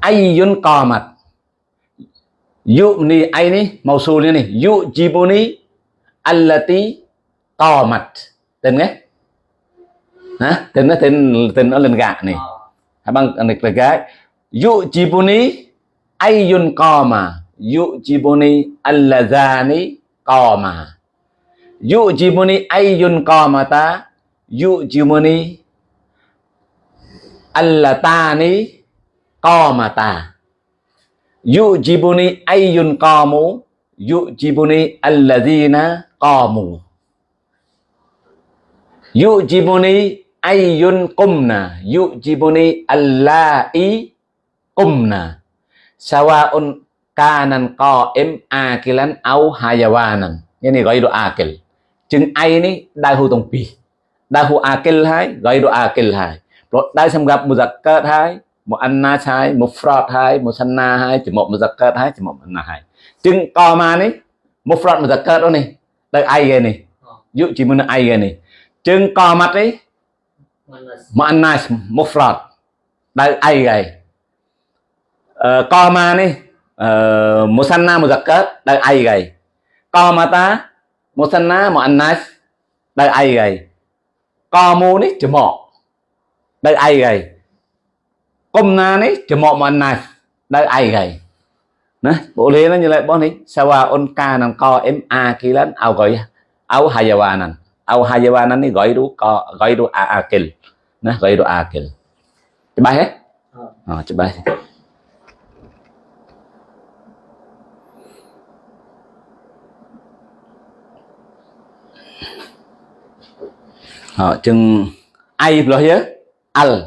ayyun qamat. Yu ni ai mausulnya nih yujibuni allati qamat. Tên nghe. Hả? Tên nó tên tên nó lên gạ này. Hả bằng lịch là cái. Yujibuni ayyun qama. Yujibuni allazani qama. Yujibuni ayyun qamata? Yujibuni allatani qamata. Yujibuni ayyun qamu? Yujibuni allazina qamu. Yujibuni ayyun qumna. Yujibuni allai qumna. Sawa'un kanan qa'im akilan au hayawanan nghĩa là gọi đồ akil chừng ai ní đại hữu tổng pi đại hữu akil hai gọi đồ akil hai rồi đại xem gặp một giặc cớt hai một anh na hai một fraud hai một san na hai chỉ một một giặc cớt hai chỉ một anh na hai chừng co mà ní một fraud một giặc cớt đó này đây ai ghê này dụ chỉ muốn ai ghê này chừng co mặt ấy một anh na một fraud đây ai ghê co mà này musanna muzakkar ដោយអីគេកមាតា musanna muannas ដោយអីគេកមូនេះចំកដោយអីគេកុំណានេះចំក muannas ដោយអីគេណាបុលេនឹងយល់បងនេះសាវ៉ាអុនកានឹងកអឹមអាគីលានអោកយអោហាយាវ៉ាណានអោហាយាវ៉ាណាននេះកយរូកកយរូអាអាគិលណាកយរូអាគិលច្បាស់ទេអឺច្បាស់ Họ chừng ai lo hiếu al.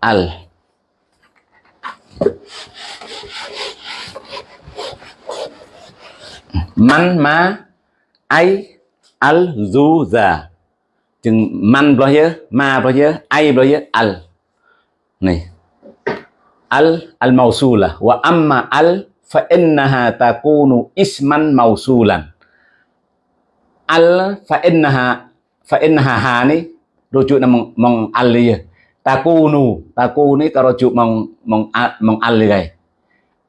Al. Man ma, ai, al du za. Chừng man lo hiếu ma lo hiếu ai lo hiếu al. Này. Al al mausula wa amma al, fa innaha takunu isman mausulan al, fa innaha fa innaha ha ni, rujuk nama mong al dia takunu taku ni karujuk mong mong mong al gai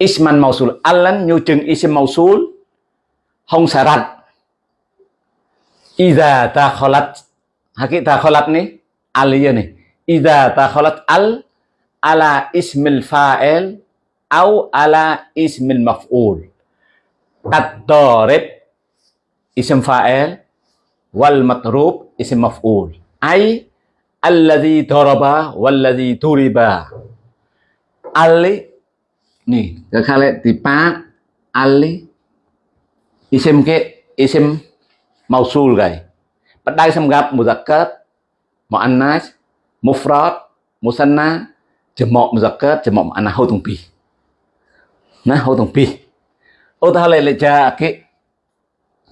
isman mausul. Alan nyu chừng isim mausul, hong syarat. Iza takhalat hakik takhalat ni al ya ni. Iza takhalat al, ala ismil fa'il, au ala ismil maf'ul. At-darib isim fa'il wal matrub, isim maf'ul. Ai? Alladhi daraba, walladhi duriba ali, nih kekale tipa ali, isim ke isim mausul gai. Padai xem gặp muzakkar muannas, mufrad, musanna jamak muzakkar jamak muannas, hau tung pi nah, hau tung pi ô ta lại lại ja ke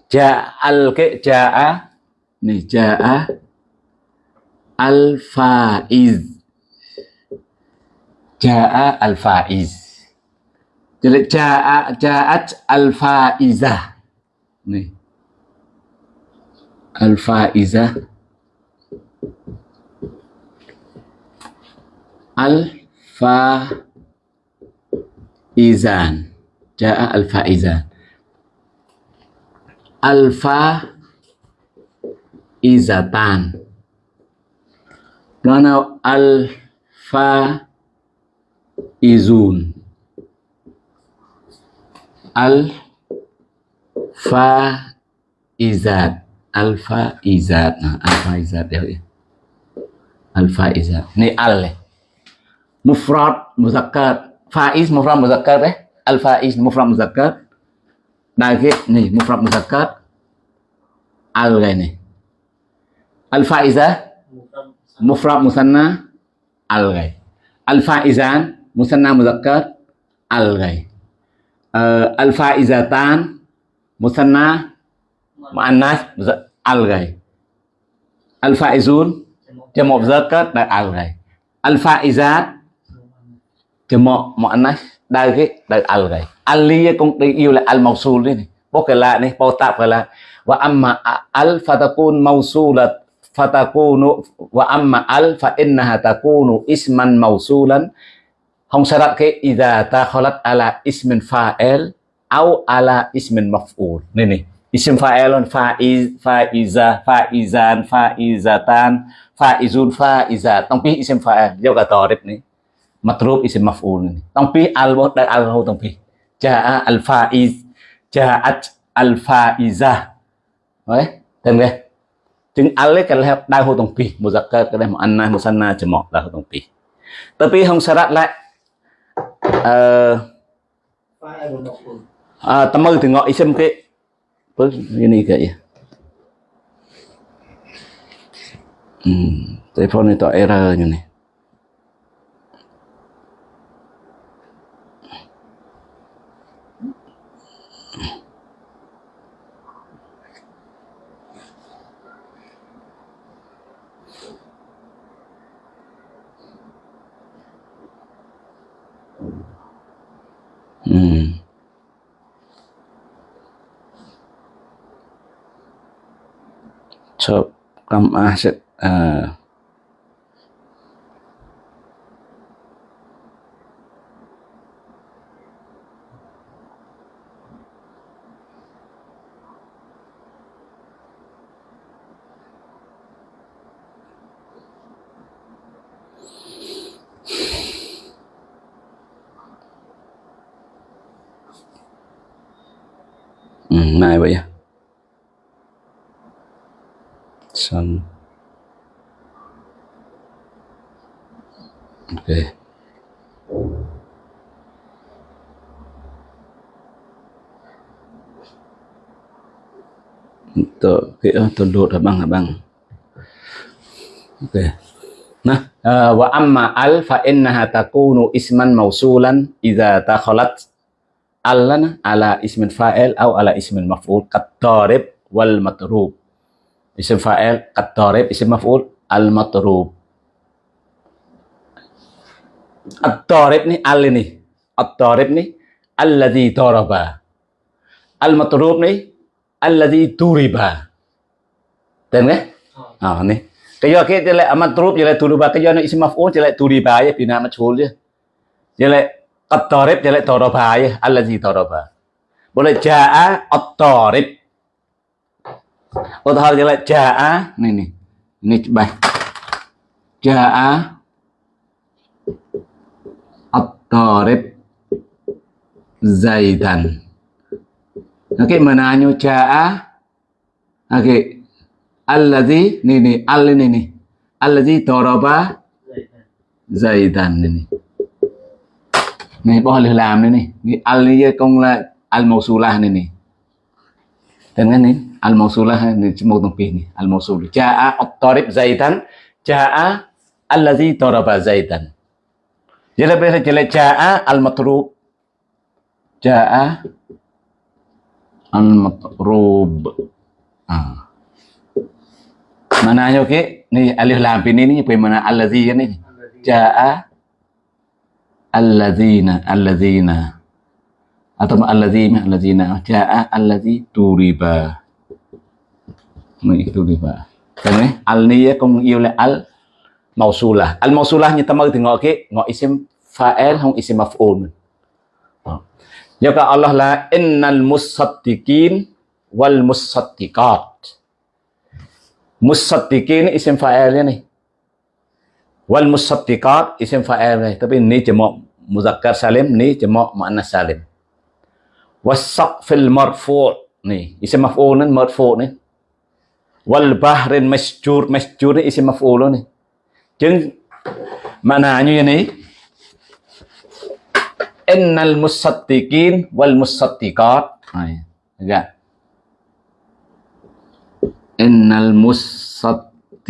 ja al ke jaa nih jaa al-faiz. Jaa al-faiz. Jadi jaa jaat al-faizah. Nih. Al-faizah. Al-faizan. Jaa al-faizan al-faizatan Karena alfa izun. Alfa izat. Alfa izat. Alfa izat ya, ya. alfa izat. Ini al eh. mufrad muzakkar. Faiz mufrad muzakkar eh. Al faiz mufrad muzakkar. Lagi nih mufrad muzakkar. Al ini al faizah mufrad musanna al gai al faizan musanna muzakkar al gai uh, al faizatan musanna muannas al gai al faizun jamak muzakkar dan al gai al faizat jamak muannas đây cái đây al gai al cũng yêu là al mausul đi bố cái lạ này bố tạp cái lạ và amma al fatakun mausulat fatakunu wa amma al fa innaha takunu isman mausulan. Hong syarat ke idza takhalat ala ismin fa'il au ala ismin maf'ul. Ni ni. Isim fa'ilun fa'iz fa'iza fa'izan fa'izatan fa'izun fa'izat tong pi ism fa'il. Giao cả tarif ni. Matrub ism maf'ul ni. Tong pi al bo da al ho tong pi. Jaa al fa'iz jaat al fa'iza Đấy, thêm nghe Chừng al cái là đau hồ tông pi, muzakkar cái này anna musanna cemok đau hồ tông pi. Tapi hong syarat lại uh, uh, temu tengok isim ke apa ini kayak ya. Hmm, telepon itu errornya nih. Hmm. cam kam à uh, ừ, này vậy à xong ok Tuh, kita tunduk abang abang. Oke. Nah, uh, wa amma al fa innaha takunu isman mausulan idza takhalat allana ala ismin fa'il atau ala ismin maf'ul qad darib wal matrub. Isim fa'il qad darib, isim maf'ul al matrub. Ad-darib ni al ini. Ad-darib ni alladhi daraba. Al matrub ni alladhi turiba tên nghe à nè cái do cái lại amat turub jadi turiba cái do nó isim maf'ul jadi turiba ya bina majhul ya jadi at-tarib jadi taraba ya alladhi taraba boleh jaa at-tarib Utahar jadi jaa nih nih ini coba jaa at-tarib zaidan Okey, menanyo jaa. Okey. Allazi ni ni al ni ni. Allazi daraba Zaidan ni ni. Ni boleh làm ni ni. Ni al công là al mausulah ni ni. Tên cái ni al mausulah ni một đồng pi ni. Al mausul. Jaa at-tarib Zaidan. Jaa allazi daraba Zaidan. Jadi bila jadi jaa al-matrub. Jaa al-matrub. Ah. Mananya okey? Ni alif lam ini ni apa mana allazi ni? Jaa allazina allazina atau allazina allazina jaa allazi turiba. Ni turiba. Kan ni al ni cũng yêu là al mausulah. Al mausulah như ta mới thì ngọ cái ngọ isim fa'il không isim maf'ul. Ya ka Allah la innal musaddiqin wal musaddiqat. Musaddiqin isim fa'il ni. والمصدقات اسم فاعل تبي ني جمع مذكر سالم ني جمع مؤنث سالم. والسقف المرفوع ني اسم مفعول مرفوع ني. والبحر المسجور مسجور اسم مفعول ني. جن معناه ني. إن المصدقين والمصدقات إيه إن المصدقين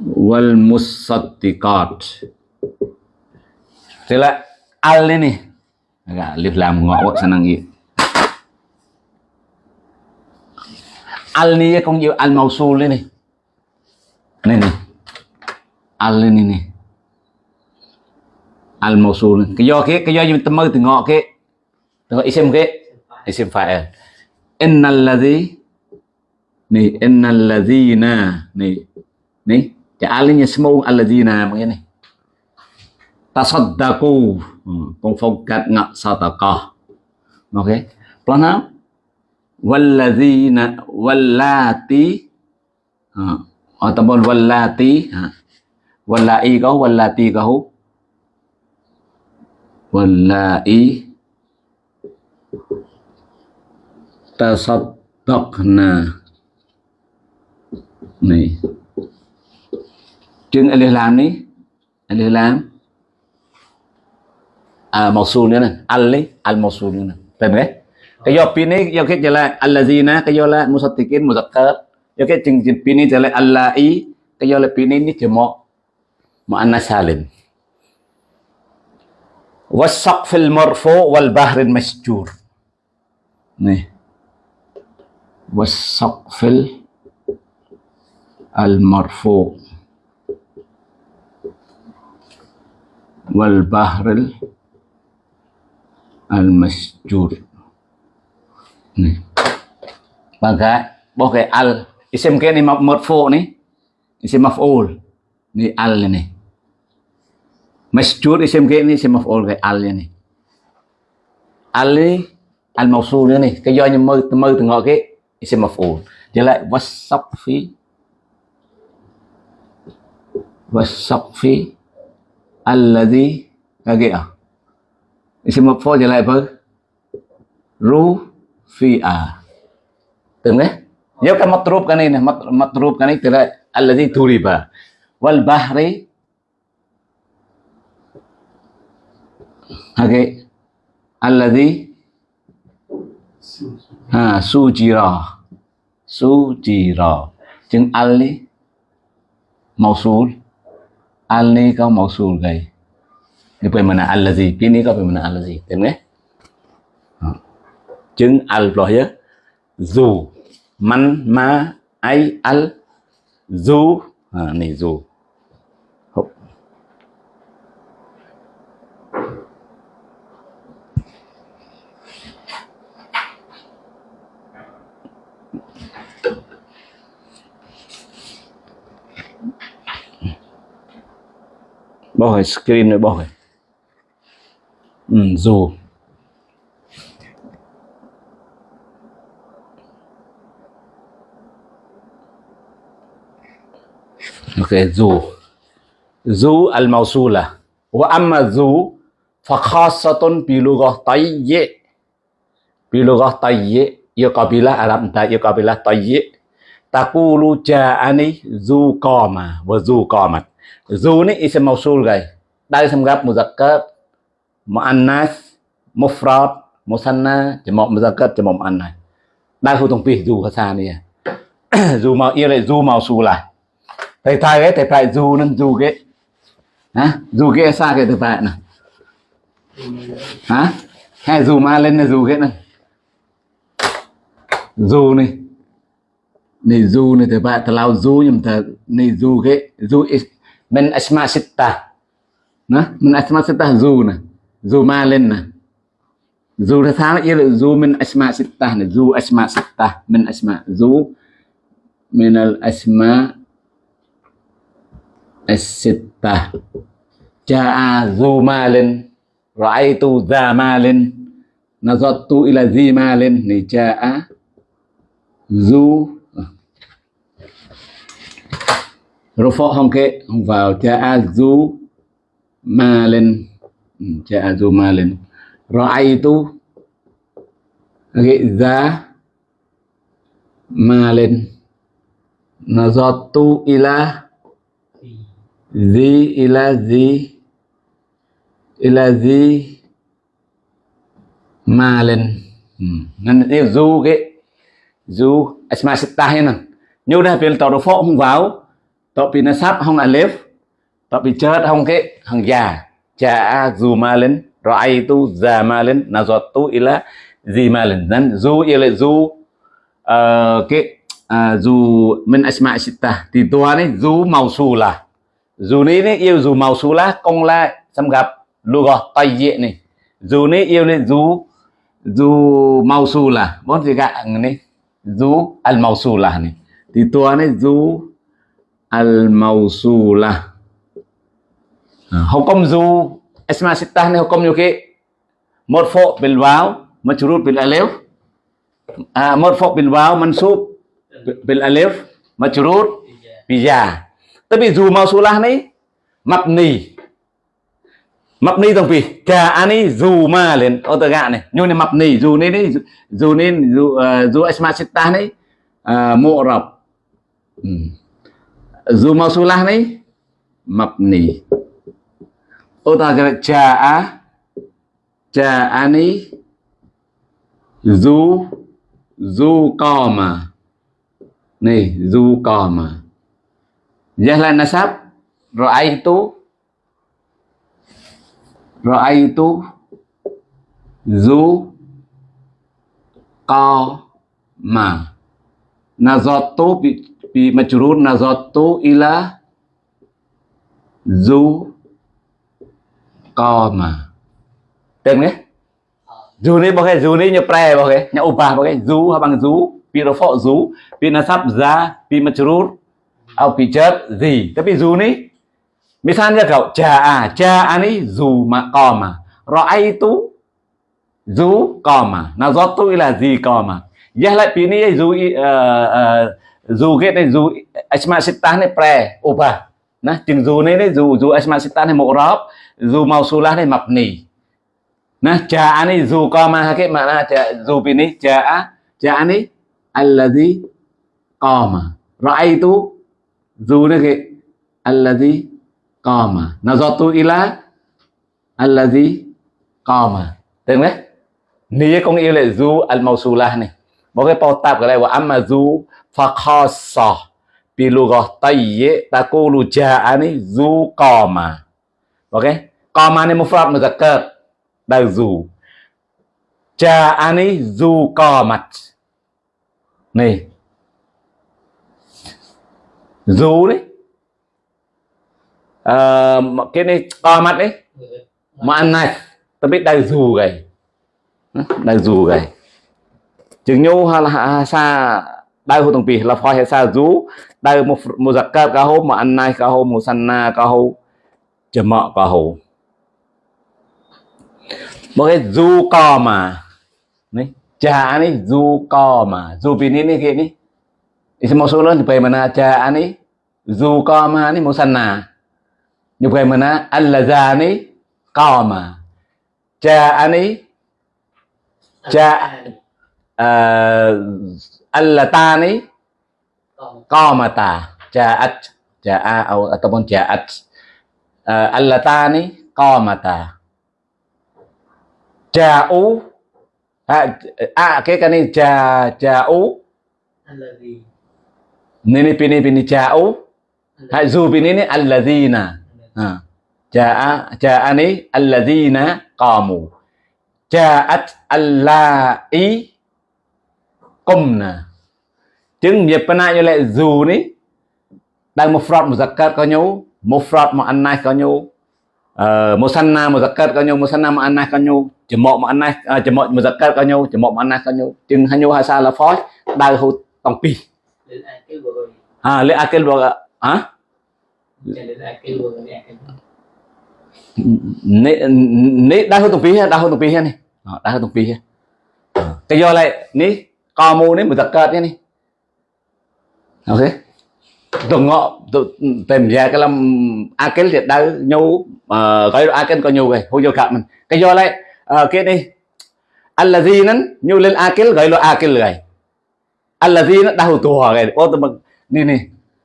والمصدقات musaddiqat. Là al ini agak dạ, alif lam ngọ senang gì al ni cũng yêu, al mausul ini này này al ini nih al mausul cái do cái cái do chúng ta mơ từ ngọ từ isim cái isim fa'il innal ladzi ni innal ladzina ni ni cái alinya semua alladzina macam tasaddaqu con phong cắt sadaqah. Ok. Plana nào walladzina wallati. Ataupun oh, wallati. Ha. Wallai kau, wallati kau. Wallai. Tasaddaqna. Nih chừng alif lam ni alif lam à mausul nữa nè al al mausul nữa nè tên đấy cái do pin ấy do cái là allazina cái do là musaddiqin muzakkar do cái chừng chừng pin ấy là allai cái do là pin ấy ni cuma muannas salim والسقف المرفوع والبحر المسجور nih والسقف المرفوع wal bahril al. Masjur nih maka pakai al isim ke ni marfu ni isim maf'ul ni al ni masjur isim ke ni isim maf'ul cái al ni al ni al mausul ni cái do như mơ mơ từ ngọ cái isim maf'ul trở lại wasaqfi wasaqfi alladhi cái à isim maf'ul trở lại với ru, fi a. Từng đấy nhớ cái matrub cái này này matrub cái này trở lại alladhi turiba wal bahri. Okay alladhi. Ha, sujira. Sujira. Chừng al đi mausul al ni có mausul gầy ni pe mana allazi ini pe mana allazi tem nghe chứng al lo ya dù man ma ai al dù à, này dù bao hồi screen nữa bao hồi ừ, dù. Ok dù. Dù al mausula wa amma dù fa khassatun bi lughah tayyi. Bi lughah tayyi. Ya kabilah Arab entah ya kabilah tayyi. Taqulu ja'ani zu qama wa Zu ni isim mausul gầy. Đây xem gặp muzakat mu anas mu fraud mu muzakkat, chỉ mufrad, musanna, jamak muzakkat, jamak muannas. Đây khu thông pi dù zu xa nè, dù mau yêu lại dù mau mausul lại. Thầy thầy ấy, thầy phải dù nên dù cái. Hả? dù cái xa cái thầy thầy nè. Hả? Hay dù ma lên là zu cái này. dù nè, Này dù này thầy bạn thầy lao dù nhưng thầy này dù cái. dù is min asma sitta nó, min asma sitta dù nè dù ma lên nè. Dù ra tháng là dù min asma sitta nè dù asma sitta min asma dù min al asma as-sitta jaa zu malin ra'aitu za malin nazartu ila zi malin ni cha zu Rufo không kệ không vào cha azu Malen, ừ, cha azu ma lên ra'aitu gheza ma lên nazatu ila. Zi ila zi ila zi Malen. Ừ, nên yêu du cái du asma sittah nan nyu dah pil tawfo không vào tập bị nó sắp không alif tập bị chết không cái hàng già cha du ma lên rồi tu già ma lên là tu ila gì ma lên nên du ila du cái dù min asma sita thì tua này du là. Dù này này yêu dù màu su là công la, xâm gặp, lu gọt tay dễ này. Dù này yêu này dù dù màu su là, bốn gì gạ này dù al màu su là này. Thì tua này, dù al màu su là hukum dù asma sittah này hukum như cái một phổ bil vào majrur bil alif. À một phổ bil vào mansub bil alif majrur bija. Tapi du mausulah ni, mabni. Mabni tong pi, ka ani du ma lên ô tờ gạ này nhưng này mabni du này này du này du dù asma sittah này mu'rab. Dù mausulah này mabni ô tờ gạ ja'a ja'ani Zu, Zu qama này Zu qama Jahlah nasab Ra'aitu Ra'aitu Zu Qama Nazatu bi, في مجرور نظرت إلى ذو قام tên nhé dù này bao cái dù này như pre bao cái. Nhà opa bao cái. Dù hoặc bằng dù vì nó phọ dù vì nó ra vì mà churut ao vì chết gì tapi dù ni misalnya cậu, cha à cha anh ấy dù mà cò mà rồi ai tu dù cò mà nào do tôi là gì cò mà giờ lại vì ni dù dù cái này, dù asma sitan này pre, opa. Na chừng dù này này dù dù asma sitan này mộ rop dù màu sula này mập nỉ na cha này, dù có mà cái mà na cha dù pin này cha cha này, allazi qama tu? Dù này cái allazi qama nazatu ila allazi qama tên đấy. Ni con yêu là dù al mausulah này. Bỏ cái bao tạp cái này và mà dù fakhasa bi lughah tayyi taqulu ja'ani zu qama. Ok? Qama ni mufrad muzakkar. đào zu. Ja'ani zu qamat cò mặt này dù đấy à, cái này qamat mặt đấy mà ăn này ta biết đào dù gầy đào dù gầy chừng nhu hay là xa đại hội tổng bì là phải hay xa dù đau một một giặc cả cả hôm mà ăn này cả hôm một sanna cả hôm chậm mọ cả hôm một cái du co mà này cha này du co mà du pin ini kayak ni isi mau sulan bagaimana cha ini du co mà ni musanna như bagaimana allaza ni co mà. Cha anh ấy, cha à, allatani qamata. Ja'at ja'a atau ataupun ja'at. Uh, allatani qamata. Ja'u. A eh, ah, oke kan ini ja ja'u. Ini pini pini ja'u. Hazu pini ini alladzina ha ja'a ja'ani alladzina qamu. Ja'at allai. cùm nè. Chứng nghiệp bên này như lệ dù ní. Đang một phật một giặc cất có nhau một phật một ăn nay có nhau ờ, một sanh nam một giặc cất có nhau một sanh nam ăn nay có nhau chỉ một một ăn nay à, chỉ một một giặc cất có nhau chỉ một mà ăn nay có nhau chừng hai nhau hai sa là phó? Đại hội tổng pi. À lệ akel bờ à nế đại hội tổng pi ha đại hồ tổng pi ha này ờ, đại hội tổng pi ha ờ, cái do lại ní co mà ní muzakkar nhé ok. Tụng ngọ tìm ra cái lâm akil thì đau nhau mà ờ, a akil có nhiều về hô vô cả mình. Cái do lại ờ, cái đi allazi nhiều lên akil gọi là akil rồi gì nó đau tua rồi ô tôi mình, nè nè.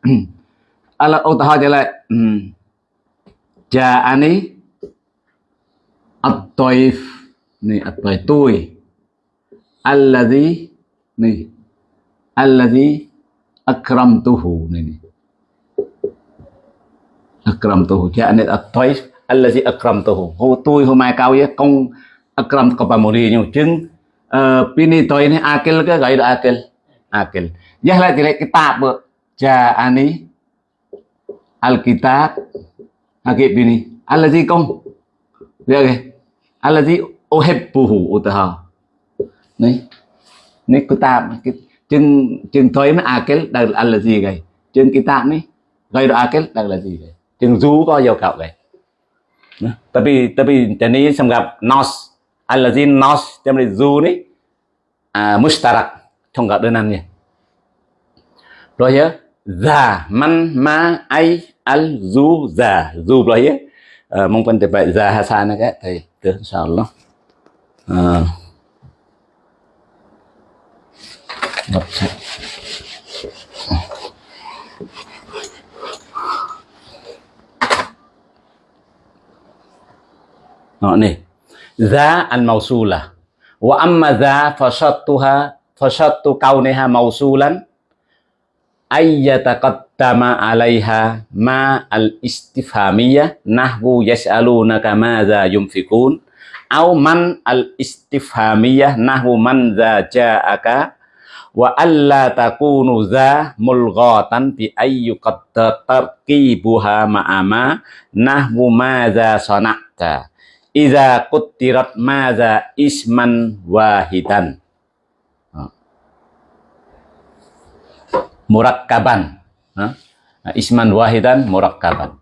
Ala ô tôi hỏi lại. Ừ. Ja'ani at-taif nè at-taif tôi gì? Ni allazi akramtuhu ni ni akramtuhu ja'ani at-taif allazi akramtuhu. Hô, tôi hôm nay cao với công akram có bà mồ đi nhiều chứng. Ờ, pini tôi này akil cái gọi là akil akil jah lại thì Kitab cái tạp bự al-kitab. Akib pini. Allazi công được rồi allazi uhibbuhu utaha này này cái tạp cái chừng chừng thôi mà à, akil đây à, là gì vậy? Chừng cái tạp này gây ra à, akil đây là gì vậy? Chừng rú có dấu cạo vì tapi tapi jadi gặp nos. Là gì nos? Jadi rú ni à, mustarak trong gặp đơn ăn nhỉ. Rồi nhớ già man ma ai al du già. Du rồi nhớ. Ờ, mong phân tập vậy già hà sa hasan cái thầy tưởng sao lắm. À, Wa amma za fashattuha Fashattu kauniha mausulan Ayyataqaddama alaiha Ma al istifhamiyah Nahwu yas'alunaka ma za yumfikun Au man al istifhamiyah Nahwu man za ja'aka Wa alla takunu za mulghatan Bi ayyu qaddar tarkibuha ma'ama Nahwu ma za sana'ta Iza kutirat maza isman wahidan. Murakkaban. Isman wahidan, murakkaban.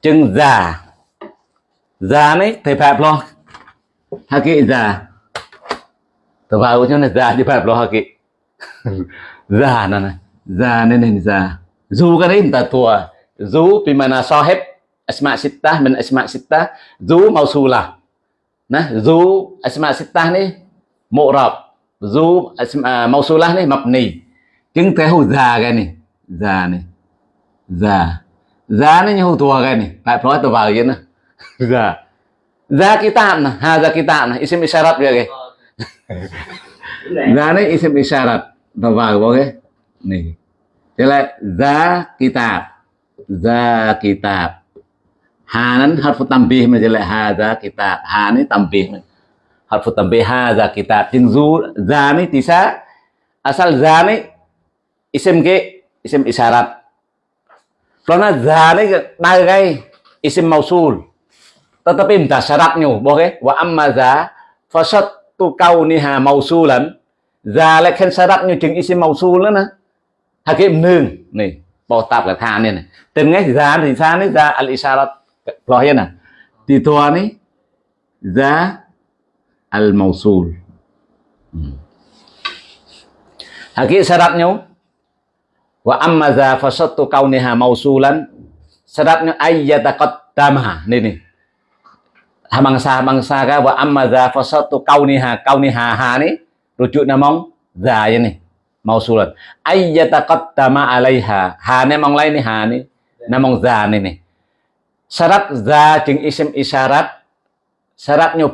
Chừng già. Già này, thầy phạp lo. Haki già. Thầy phạp cho nên già lo haki. già nè nè. Già nên nên già. Dù cái đấy người ta tua. Dù bimana sahib asma sittah min asma sittah zu mausulah nah zu asma sittah ni mu'rab zu asma mausulah ni mabni chứng thế hữu già cái này già này già già nó như hữu tua cái này phải nói tôi vào vậy nè già già kitab nè ha già kitab nè isim isyarat dia cái Za ini isim isyarat. Napa oke? Nih. Jelek za kitab. Za kitab. Hanan harfu tambih menjelek haza kitab. Hani tambih. Harfu tambih hada kitab. Jin zani za tisa. Asal zani isim ke isim isyarat. Karena za bagai nah, isim mausul. Tetapi minta syaratnya, oke? Wa amma za fasad tu kau ni hà mausulan già lại khen sa đắt như chừng isi mausulan á. Hà kiếm nương. Này bỏ tạp là than này. Tên nghe giá thì xa đấy giá al isarat lo hiên à? nè thì thua nè giá al màu mausul ừ. hà kiếm sa đắt nhau. Wa amma hà màu kauniha mausulan sa đắt nhau, ai dè ta có tam qaddama này. nè Hamangsa hamangsa ka wa amma za fasattu kauniha kauniha ha ni. Rujuk namong za ya ni mausulan. Ayyataqaddama alaiha ha ni mong lain ni ha ni namong za ni ni. Syarat za jeung isim isyarat syaratnya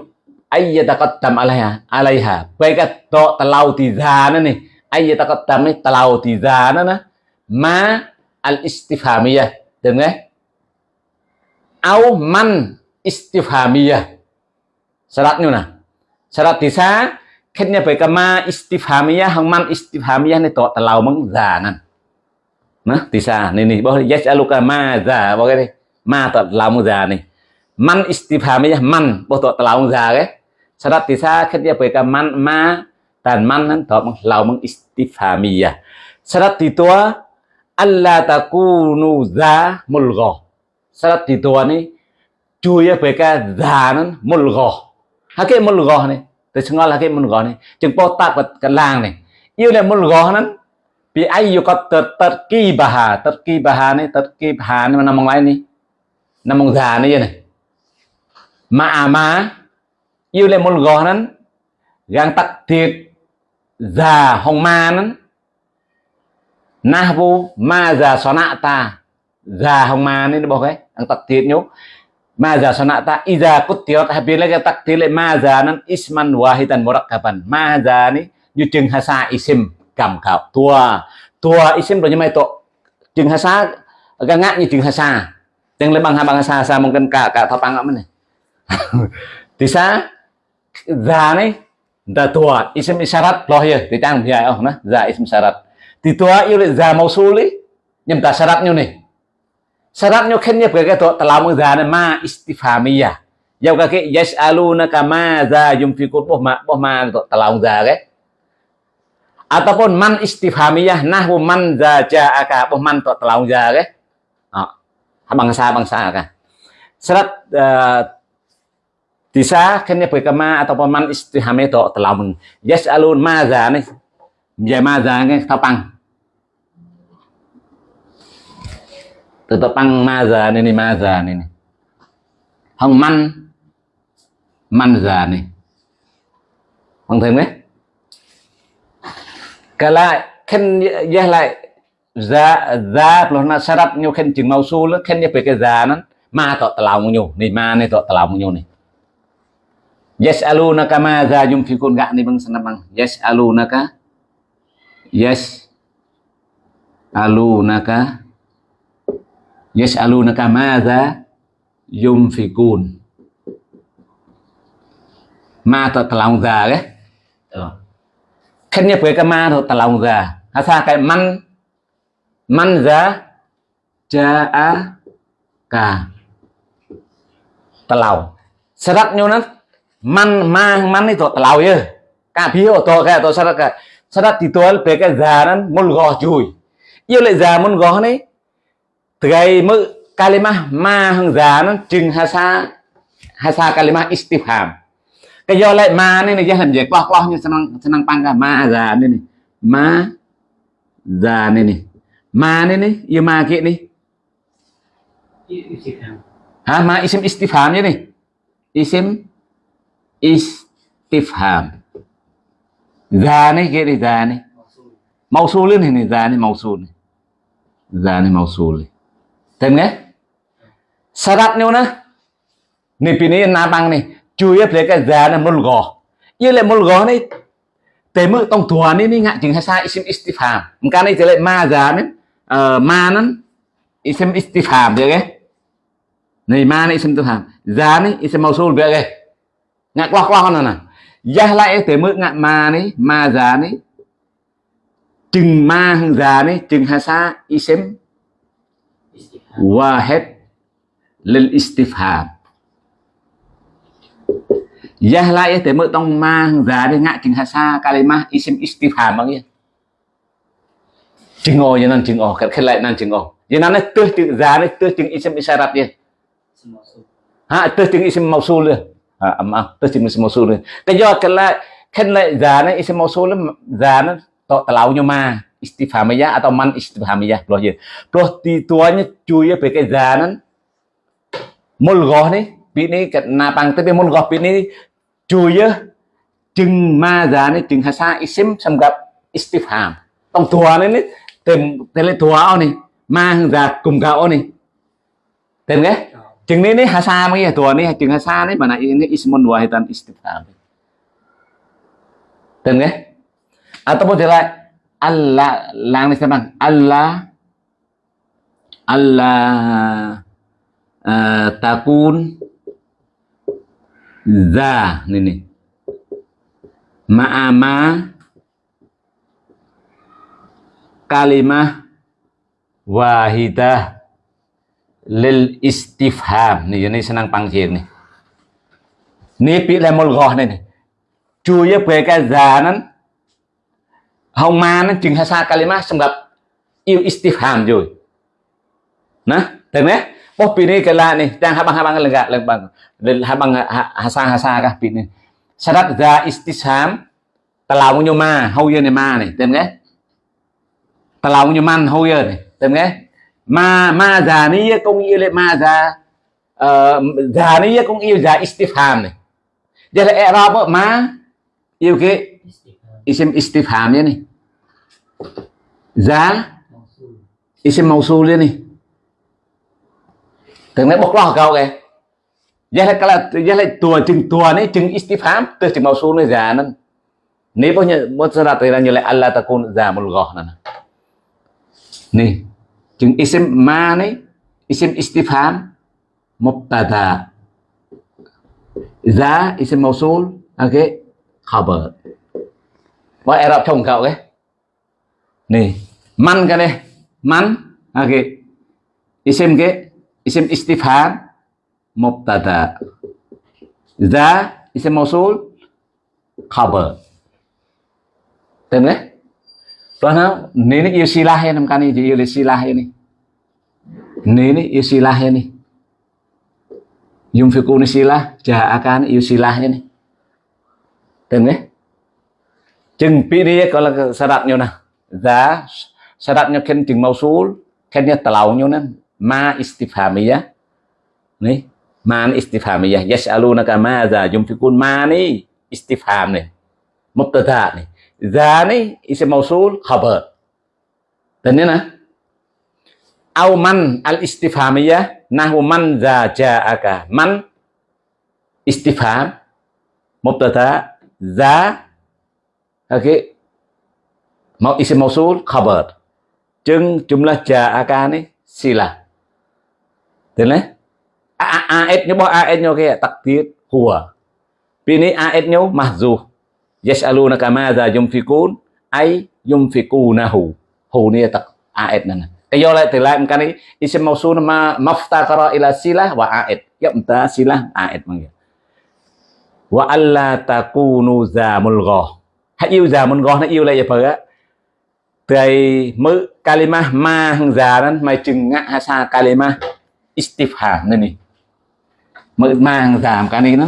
ayyataqaddam alaiha alaiha. Baik to telau di zana nih ayyataqaddam nih telau di zana nah ma al istifhamiyah dengan au man istifhamiyah. Syaratnya nah syarat disa kenya baik ma istifhamiyah hang man istifhamiyah nih to telau meng zanan nah disa nih nih bahwa yas'aluka ma za bahwa ma tọt lòng già này man istifhamiyah, man bộ tọt lòng già cái sarat tisa khét dia beka man, ma tan man nan tọt bằng lòng bằng istifhamiyah sarat titua alla takunu za mulgha. Sarat titua ni chui với cái già nó một gò. Hả, cái một gò này tới xong là cái một gò này, chừng bao tạc vật cái làng này. Yêu là một gò nó bị ai yêu có tật tật kỳ bà hà, tật kỳ bà hà này, tật kỳ bà hà này mà nằm ngoài này? Nằm mong già này vậy này. Mà à mà, yêu là một gò nó gang tắc thiệt, già hồng ma nó. Na vu ma già xóa nạ ta, già hồng ma nên bỏ cái ăn tật thiệt nhúc ma già xóa nạ ta iza cút tiot habis lagi tắc thiệt lại ma già nắn isman wahidan murakkaban ma già ni như chừng hasa isim cầm khảo tua. Tua isim rồi nhưng mà to chừng hasa găng ngã như chừng hasa. Yang lebang habang sa sa mungkin ka ka tapang aman eh tisa za này da tua. Isim isyarat loh ya di tang biya oh nah za isim syarat di tua yêu za mausuli nyem ta syaratnya nih syaratnya kan ya cái to telamung za ma istifhamiyah. Yau kaki yes aluna kama za yumfikun boh ma boh ma to telamung za cái ataupun man istifhamiyah nahwu man za ja'aka boh man to telamung za cái bangsa bangsa kan serat uh, disa kenya berkema ataupun man istihame to yes alun maza nih ya maza nih tapang tetapang maza ini maza ini hong man manza nih bằng thêm đấy cả lại, khen ra lại. Za za pelona syarat nyu khen jeng mausul khen như về cái za nó. Ma to lòng nyu này, ma ni to lòng nyu này. Yes, alu naka ma za yumfikun gak ni bang sana bang yes alunaka yes, alu naka yas'alunaka ma yunfikun yumfikun ma to telau za cái khen ya beke ma to telau za hasa cái man man za jaa ka telau syarat nó man ma man itu telau ya cả phía ô to cái tôi syarat cái syarat ditual be cái già nó mul go chui yêu lại già mul go này mới kalimah ma hang già nan chừng hasa hasa kalimah istifham. Cái do lại ma này này hình về qua qua như senang senang pangka ma già này này. Ma già này này. Ma này này yêu ma kia này. Ha ma isim istifham ya nih isim istifham. Za nih kayak nih za nih Mausul. ini nih za nih mausul nih za nih mausul nih tem nggak syaratnya mana na pini này nih cuy beli cái za nih mulgo yêu lại mulgo này tế mực tông thua nih nih ngại chừng hay sa isim istifham. Này trở lại ma za nih ma nó isim istifham được cái này ma này isim ờ, istifham. Za nih isim mausul được cái ngạc loh loh nè nè. Giá lại tế mực ngạc ma nih ma giá nih chừng ma hằng già này chừng hasa isim Istifham. واحد للاستفهام Yah lại tế mực tông ma hằng già này ngại chừng hasa kalimah isim istifham bằng chừng ô như nan chừng ô cái lại nan chừng ô như nan tơ chừng già này tơ chừng isim isyarat ya Isim mausul. ha tơ chừng isim mausul ya à maaf tơ chừng isim mausul ya cái do cái lại khen lại già này isim mausul già nó to terlalu ma istifhamiyah atau man istifhamiyah. Loh ya loh di tuanya cuy pakai zanan. Mulgoh nih ini napang tapi mulgoh ini cuy ya. Chừng ma già này chừng hasa isim xâm gặp istifham tông tua này này tìm tên tua này ma hằng già cùng gạo này tìm cái Kau. chừng này này hasa mấy tua này chừng hasa này mà này ini ismun wahidan istifham tìm cái ataupun jelek Allah lang ni sebang Allah Allah uh, takun za ni ni. Ma'ama kalimah wahidah lil istifham. Ni ini senang panggil ni. Ni pi lemol goh ni ni. Cuy về homan chừng hasa kalima xong gặp yêu istifham rồi. Nè thế nè? Bố pin này cái là nè, đang habang habang là gạt là bằng habang hasa hasa cả pin này. Sadat ra istisham talau nyo ma hau ye này ma này tên nghe talau nyo man hau ye này tên nè, ma ma già ni công yêu lệ ma già ờ, già ni công yêu già istifham này. Giờ là e ra ma yêu cái Istifham. isim istifhamnya nih za Mausul. isim mausulnya nih từng đấy bốc lo cao kìa. Giá lại cái là giá lại tua chừng tua này chừng istifham từ chừng mausul này giá nên nếu bao nhiêu bao giờ đặt ra như là Allah ta côn giá một gò nè nè chừng isim ma này isim istifham, mubtada. Za isim mausul ok, khabar. Wah, Arab trông cậu cái nih man cái này man oke à, isim cái isim istifham mubtada. Za isim mausul. Khabar. Tên đấy. Tuan nào Ini yêu silah ya nam kani jadi yusilah ini Ini nè, yusilah ini Yumfikun silah Ja'akan yusilah ini tên đấy. Chừng pi đi có là syaratnya nah Za nhau khen chừng mau số khen mausul Kannya telaunya nè. Ma istifhamiyah Nih Ma ni istifhamiyah Yas'alunaka ma za yumfikun ma ni istifham nih Mubtada nih Za ni isim mausul khabar. Thế nè. Au man al istifhamiyah Nahu man za ja'aka Man istifham Mubtada Za OK, Mau isim mausul khabar. Chừng jumlah ja'aka ni sila Tên đấy AS nhớ bỏ AS nhớ cái takdir huwa Pini AS nhớ mahzuf yas'alunaka madza yunfikun ay yunfikunahu hu ni tak aid nana kayo lại thì lại cái này isim mausul ma maftaqara ila silah wa aid ya mta silah aid mang wa alla takunu za mulgha yêu già mulgha hãy yêu lại vậy á. Tây mơ kalima, ma hằng già đó mày chừng ngã hasa kalima. Istifha nên nè mơ ma hằng già cái này nó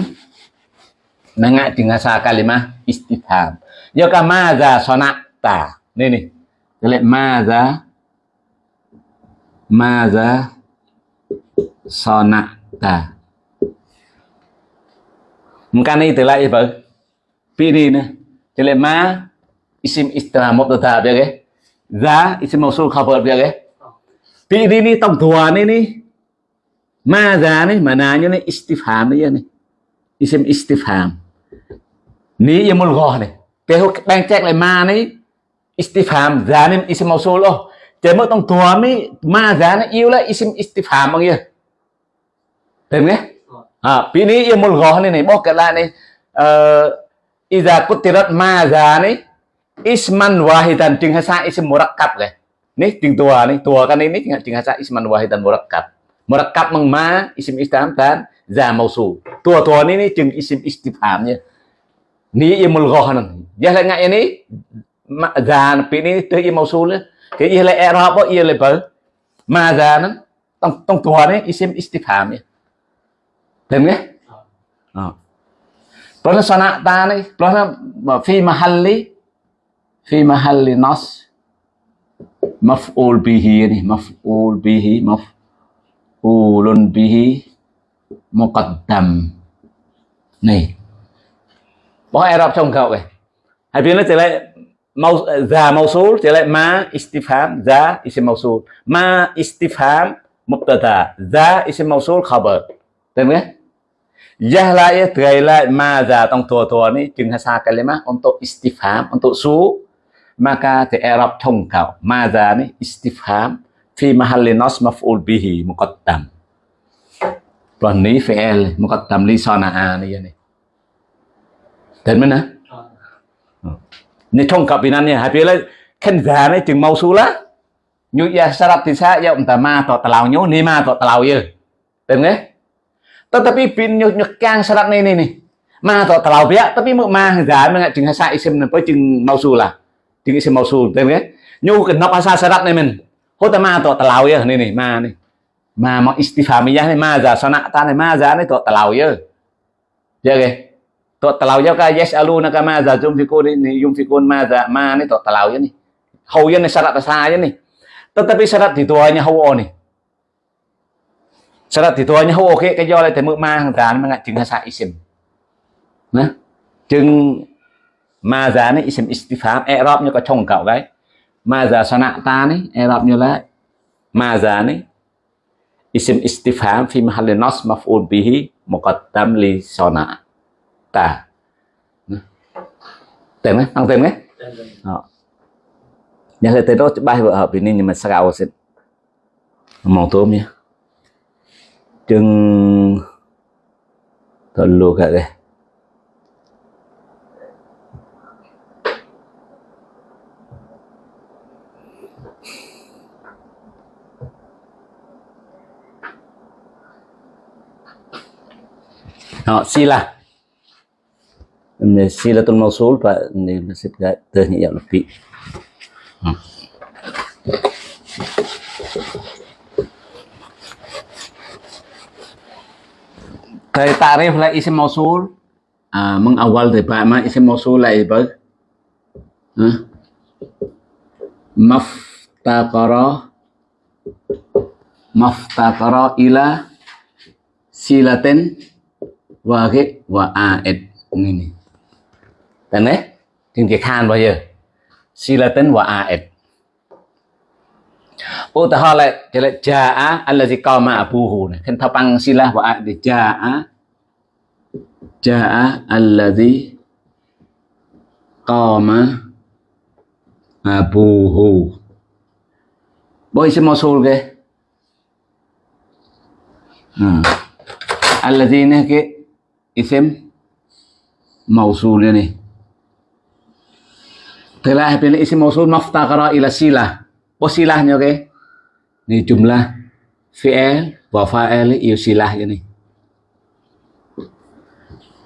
nó ngã chừng hasa kalima, istifha. Do cả ma già sonata nên đi cái lại ma già ma già sonata Mungkin itu lah đi nữa ni. Jadi ma isim istilah mubtada dia ke. Za isim mausul khabar dia ke. Pilih ni tong tua ni ni. Ma za ni mananya ni istifham ni ni. Isim istifham. Ni ia mulghah ni. Cái đang check lại ma ni istifham za ni isim mausul oh. Jadi mau tong tua ni ma za ni yêu lah isim istifham bang ya. Tem ke? à pi ni ia mul goh ni ni bok kala ni uh, iza kutirat ma za ni isman wahidan jeung hasa isim murakkab ke? Ni jeung tua ni tua kan ini jeung hasa isman wahidan murakkab murakkab mang ma isim istifham dan za mausul tua tua ni ni jeung isim istifhamnya. Ni ia mul goh nan ya la ngai ni za pi ni tu ia mausul ke ia la i'rab ia le ba ma za nan tong tong tua ni isim istifhamnya. Thêm nghe? Ờ. Plus nó ta này, plus nó phi mahalli phi mahalli nas maf'ul bihi này, maf'ul bihi, maf'ulun bihi muqaddam. Này. Bỏ Arab trong cậu kìa. Hãy biết nó trở lại mau za mausul trở lại ma istifham za isim mausul ma istifham mubtada za isim mausul khabar. được không? Yahla ya terailah maza, tong tua-tua ni jeng hasa kalimah untuk istifham untuk su maka di Arab tongkau maza ni, istifham fi mahalli nas maf'ul bihi muqaddam Tuan e ni fi'il muqaddam li sana'a ni ya ni Đến mana? Ni tongkau binan ni. habis khen già ni jeng mau su lá ya syarat thì ya umta ma to talau nyu ni ma to talau ya. Đến nghe tetapi bin nyekang syarat ini nih ma to terlalu ya tapi ma gak mengat jeung hasa isim apa jeung mausulah jeung isim mausul tem ya nyu kenop asa syarat nih men ho ta ma to terlalu ya nih nih ma nih ma mau istifhamiyah nih ma za sana ta nih ma za nih to terlalu ya ya ke to terlalu ya ka yes aluna ka ma za jum fikun ini yum fikun ma za ma nih to terlalu ya nih hau ya nih syarat saya nih tetapi syarat di tuanya hau nih Syarat thì thôi nhá, ok cái do lại thì mượn ma hàng giá mà ngại chứng hasa isim. Nè. Chứng ma giá này isim istifam erop như có chồng cậu đấy. Ma giá sana ta này erop như là ma giá này isim istifham fi mahalli nas maf'ul bihi muqaddam li sana ta. tên đấy, tăng tên đấy. Ờ. Đó. Nhà tới đó bài vợ hợp ini nhưng mà sao xin. Mong tôm nhé chừng luộc kat đây Họ sila. sẽ mausul Pak ni nasib ternyata lebih. Dari tarif lah isim mausul. Uh, mengawal dari ma isim mausul lah ibu huh? maftaqara maftaqara ila silatin wahid wa aid. Ini dan tiếng Việt Hàn bao giờ silatin wa aid Utaha lại thì lại jaa allazi qama abuhu này. Khen thao băng sila wa aid jaa jaa allazi qama abuhu Boy si mausul ke hmm. allazi ini ke isim mausul ini telah pilih isim mausul maftaqara ila silah Posilahnya oke. Okay? Ini jumlah fi'il wa fa'il e yêu silah ini.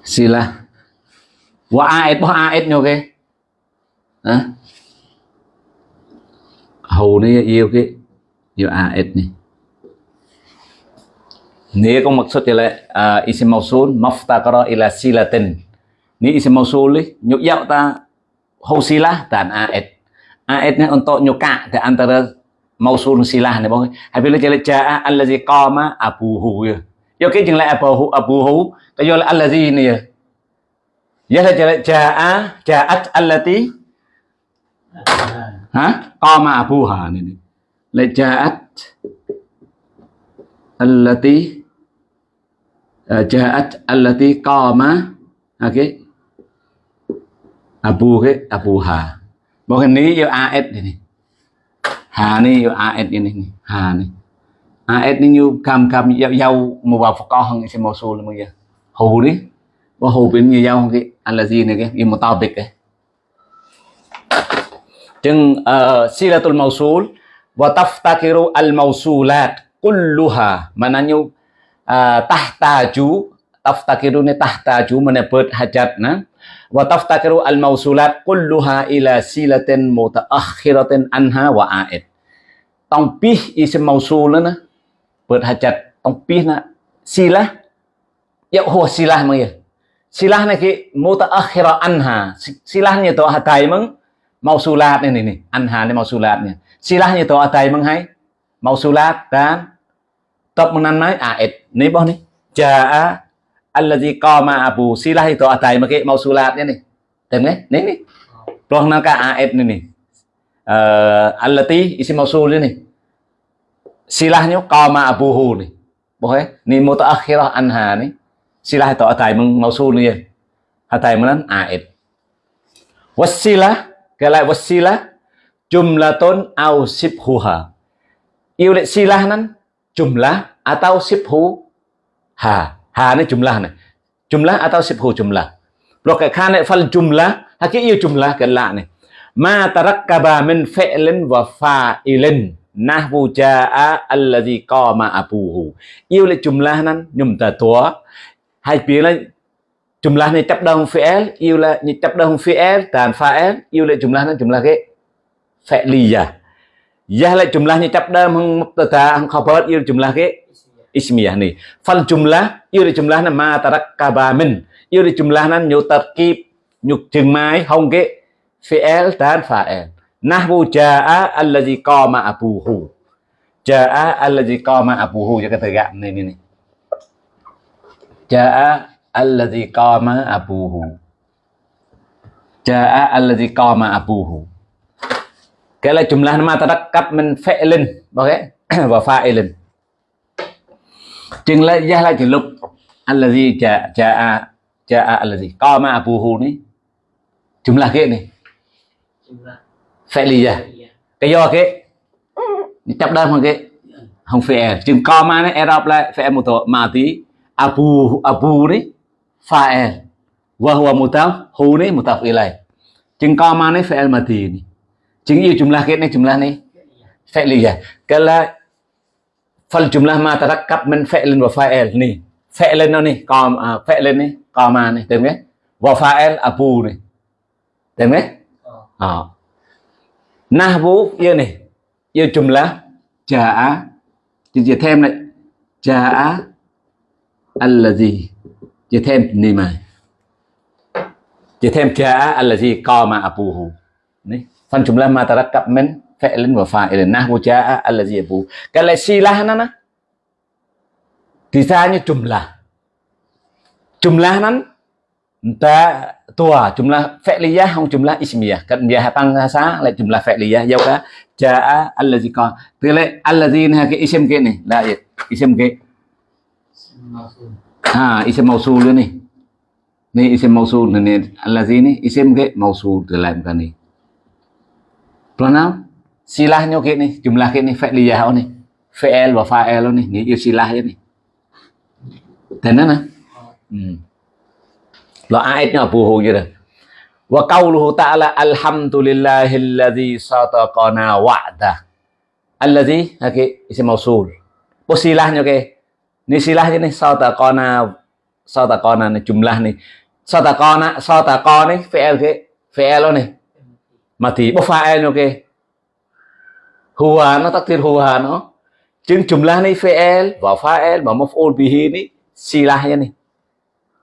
Silah wa aed boh aed nyo ke hả hầu ni yêu cái yêu aed ni ni ko maksud là uh, isim mausul maftaqara ila silatin ni isim mausul ni nyuk ta silah dan aed ayatnya untuk nyuka di antara mausul silah ni bang habis bila jaa allazi qama abuhu ya yo cái chừng lại abuhu abuhu cái yo là allazi ni ya ya là jaa jaat allati ha qama abuha ni ni la jaat allati jaat allati qama okay abu abuha Bukan ni yo AS ini. Hà ni yo AS ini ni. Hà ni. AS ni như cam cam dâu dâu một vào phật con hơn xem màu xù là bây giờ. Hù đi. Có hù bên như dâu cái anh là gì này cái im một tao bịch cái. Chừng uh, silatul mausul wa taftakiru al mausulat kulluha mananya uh, tahtaju taftakiru ni tahtaju mana ber hajat na wa taftakiru al mausulat kulluha ila silatin mutaakhiratin anha wa aid តង់ពីសអ៊ីសម៉ូស៊ូលណាពើថាចិត្តតង់ពីសណាស៊ីឡាយកហួស៊ីឡាមកយស៊ីឡាណាគេមូតាអខិរអានហាស៊ីឡានេះតអតៃមកម៉ូស៊ូឡាតនេះនេះអានហានេះម៉ូស៊ូឡាតនេះស៊ីឡានេះតអតៃមកហើយម៉ូស៊ូឡាតតាមតបមកណានហើយអាអេតនេះបោះនេះចាអា allazi qama abu silah itu atai make mausulatnya nih tengok nih nih. Roh nangka aed nih nih. Uh, allati isi mausul ini. Silahnya qama abuhu nih. Boleh nih mutaakhirah anha nih. Silah itu atai mausul nih atai menan aed. wasilah kalau wasilah jumlatun au sibhuha. Yêu lệ silah nan jumlah atau sibhu ha ha ni jumlah ni jumlah atau sibhu jumlah lo cái khan này fal jumlah ha cái yêu jumlah cái lạ này ma tarakkaba min fi'lin wa fa'ilin. Nahwu jaa allazi qama abuhu. Yêu là jumlah nan nhum ta tua hai phía là jumlah này chấp đơn fi'il yêu là chấp đơn fi'il dan fa'il yêu là jumlah nan jumlah cái fi'liyah ya. Là jumlah ni chấp đơn hang mubtada hang khabar yêu jumlah cái ismiyah ni. Fal jumlah yêu di jumlah na ma tarakkaba min. Yêu di jumlah nan nyu tarkib, nyu chừng mai hong ke fi'il dan fa'il nahwu jaa allazi qama abuhu. Jaa allazi qama abuhu cho cái từ gạn này này này jaa allazi qama abuhu. Jaa allazi qama abuhu. Cái là jumlah ma tarakkab min fi'lin okay và fa'ilin chừng là gia lại chừng lúc allazi cha cha cha allazi. Qama abuhu ni là cái này. Phải lý iya cái do cái. Chấp đơn không cái. Không phải, chừng qama này, arab lại phải một tổ mà tí, abu abu ni fa'il wa huwa mutaf hu ni mutaf ilai chừng qama này fi'il mati ni chừng yêu jumlah cái này jumlah này. Phải lý fi'liyah cái là ma tarakkab min fi'lin wa fa'il nih fi'lin nó nih qam à, nih qama nih tem nghe wa fa'il abu nih tem nghe oh à. nahwu yêu này. Yêu jumlah jaa chỉ chỉ thêm này. Jaa allazi chỉ thêm ni mà. Chỉ thêm jaa allazi qama abuhu nih fan jumlah ma tarakkab min fi'lin wa fa'ilin nahwu jaa allazi abu cái là silah nó nó thì ra như jumlah jumlah nó ta tua jumlah fi'liyah không jumlah ismiyah kan dia tăng sa lại jumlah fi'liyah dâu cả jaa allazi con? Tức là allazi này cái isim cái này là cái. Mausul ha isim mausul ini ni isim mausul ni allazi ni isim cái mausul từ lại cái này. Pronoun silahnya kayak nih jumlah kayak nih fi'liyah nih fi'il wa fa'al ni ni yêu silah ni thế nữa nè lo ayat nó phù hộ như wa qauluhu ta'ala alhamdulillahilladzi sataqana wa'da. Alladzi cái isim mausul po silahnya ke ni silahnya ni sataqana sataqana ni jumlah ni sataqana ta con á so ta con ấy fi'il cái fi'il mati bo fa'il ok huwa nó takdir huwa nó. Chừng jumlah ni fi'il wa fa'il wa maf'ul bihi ni silahnya nih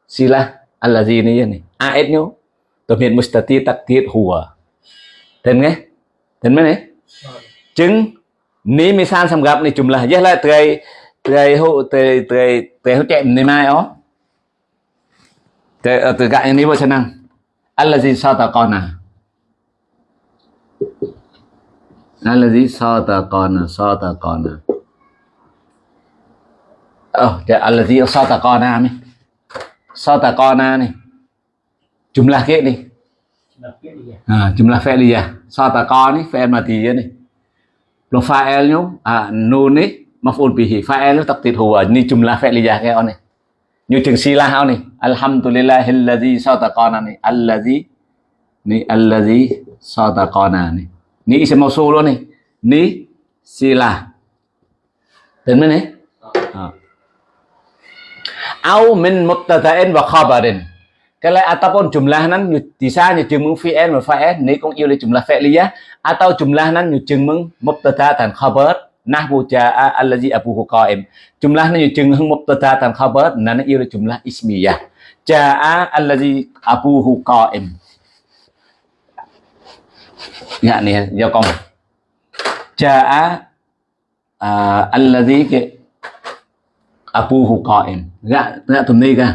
silah allazi ni ni a'idnya domir mustati takdir huwa tên nghe? Tên mấy này? Chứng ní mi san sam gặp này jumlah rất là tươi tươi hụ tươi tươi tươi hụ chạy này mai ó. Tươi ờ, từ gại ní vô chân năng. Allazi sao ta con à ta con à ta con à ờ oh, allazi sao ta con à mi sao ta con à? Này jumlah kia đi Jumlah biết đi à? à, jumlah fi'liyah sao ta con ni fi'il mati ni lo fa'il nyo à nun ni maf'ul bihi fa'il nó taqdir huwa ni jumlah fi'liyah cái on này. Như chừng sila hao này. Alhamdulillahilladzi sadaqana này. Allazi ni allazi sadaqana này ni isim mausul luôn này ni sila tên mấy này à. au min mubtada'in wa khabarin lại ataupun jumlah nan bisa như chừng mừng fi'il và fa'il ni yêu là jumlah fi'liyah atau jumlah nan như chừng mừng mubtada dan khabar nahwu jaa allazi abuhu qa'im jumlah nan như chừng mừng mubtada dan khabar nan là jumlah ismiyah jaa allazi abuhu qa'im يعني do con jaa uh, allazi ke abuhu qa'im gak gak tumni ka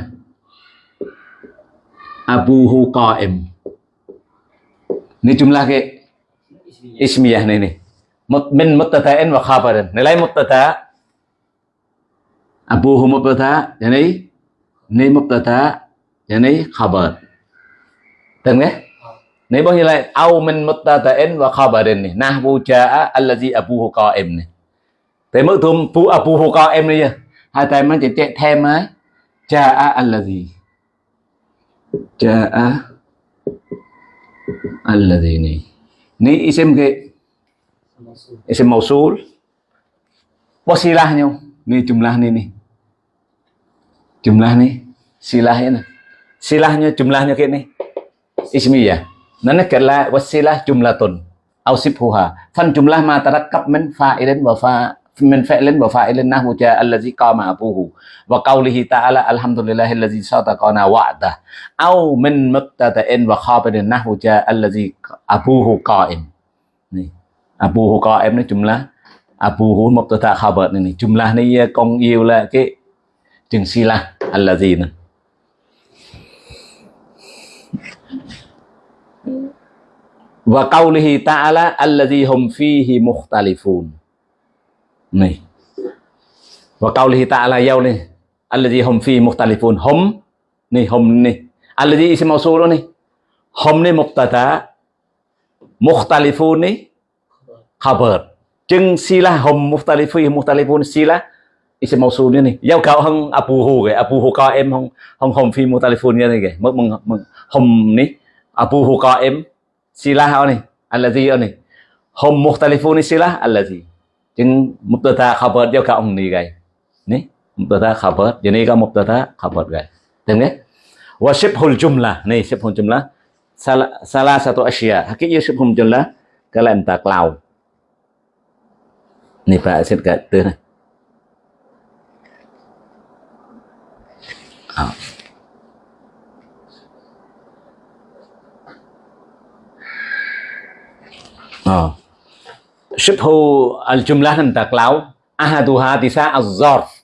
abuhu qa'im ni jumlah ke ismiyah ni ni Mut- min mubtada'in wa khabarin nilai mubtada abuhu mubtada yani ni mubtada yani khabar tên nghe này bao nhiêu lại au min muttatain wa khabarin này na vua cha nahwu jaa allazi abuhu qa'im này. Thế mức thum pu abuhu qa'im này hai tay mình chỉ chạy thêm ấy. cha allazi. Jaa allazi này. Ni isim ke isim mausul. Wasilahnya ni jumlah ni ni. Jumlah ni silahnya. Silahnya jumlahnya kayak ni. Ismiyah nana kala wasilah jumlatun. Au sibhuha. Fan jumlah ma tarakkab min fa'ilin wa fa min fa'ilin wa fa'ilin nahwu ja allazi qama abuhu. Wa qawlihi ta'ala alhamdulillahi allazi sadaqana wa'dah. Au min mubtada'in wa khabarin nahwu ja allazi abuhu qa'im. Ni. Abuhu qa'im ni jumlah. Abuhu mubtada khabar ni ni. Jumlah ni uh, con yêu là cái chừng sila allazi ni. Wa qawlihi ta'ala allazi hum fihi mukhtalifun. Này. wa qawlihi ta'ala yau ni allazi hum fihi mukhtalifun. Hum ni hum ni allazi isim mausul ni hum ni mubtada mukhtalifun ni khabar. Chừng sila hum mukhtalifun mukhtalifun sila isim mausul ni ni yau kau hang abuhu ke abuhu em hang hang hum fi mukhtalifun ni ke Mung mừng mừng. Hum ni abuhu em silah ni allazi ni. Hum mukhtalifun silah allazi. Chừng mubtada khabar dia ka ông ni gai ni mubtada khabar jadi ka mubtada khabar gai tem nghe wa shibhul jumlah ni shibhul jumlah salah, salah satu asya hakikatnya shibhul jumlah kalian tak lau ni pak xin ka từ này. آه. شبه الجملة عندك لو أحدها تساء الظرف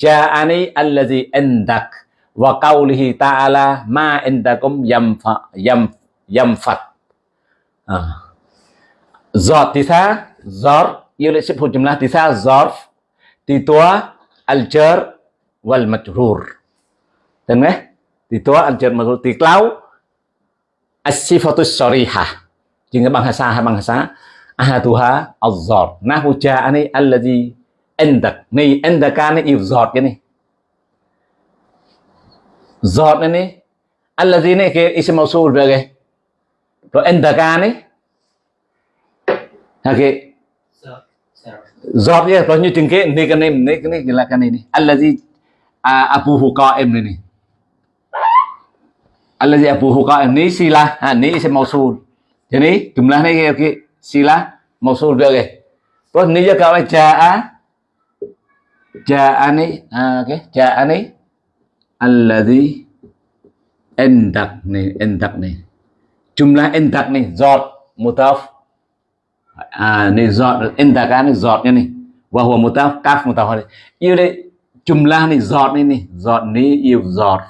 جاءني الذي عندك وقوله تعالى ما عندكم ينفع ينف ينفد آه. ظرف تساء ظرف يقول شبه الجملة تساء الظرف تتوى الجر والمجرور تمام تتوى الجر والمجرور تكلاو الصفة الصريحة Jika bahasa bahasa ahaduha az-zar. Nahu ja'ani allazi endak Ni indaka ni ifzat cái này. Zat này allazi này cái isim mausul về cái. Rồi indaka này. Ha cái Sao? Sao? zat ya rồi như chừng cái này cái này, ni cái này, là cái này ni. Allazi à, abuhu qa'im này ni. Allazi abuhu qaim ni silah. Ha, ni isim mausul. Jadi, jumlah ni okey Sila mausul dua okey. Terus ini juga kalau jaa jaa ni ah, oke okey. Jaa ni allazi indak ni indak ni. Jumlah endak nih zat mutaf ah, à ni zat indak ni zatnya ni. Wa huwa mudaf kaf mutaf Yêu đây jumlah ni zat ni ni. Zat ni yêu zat.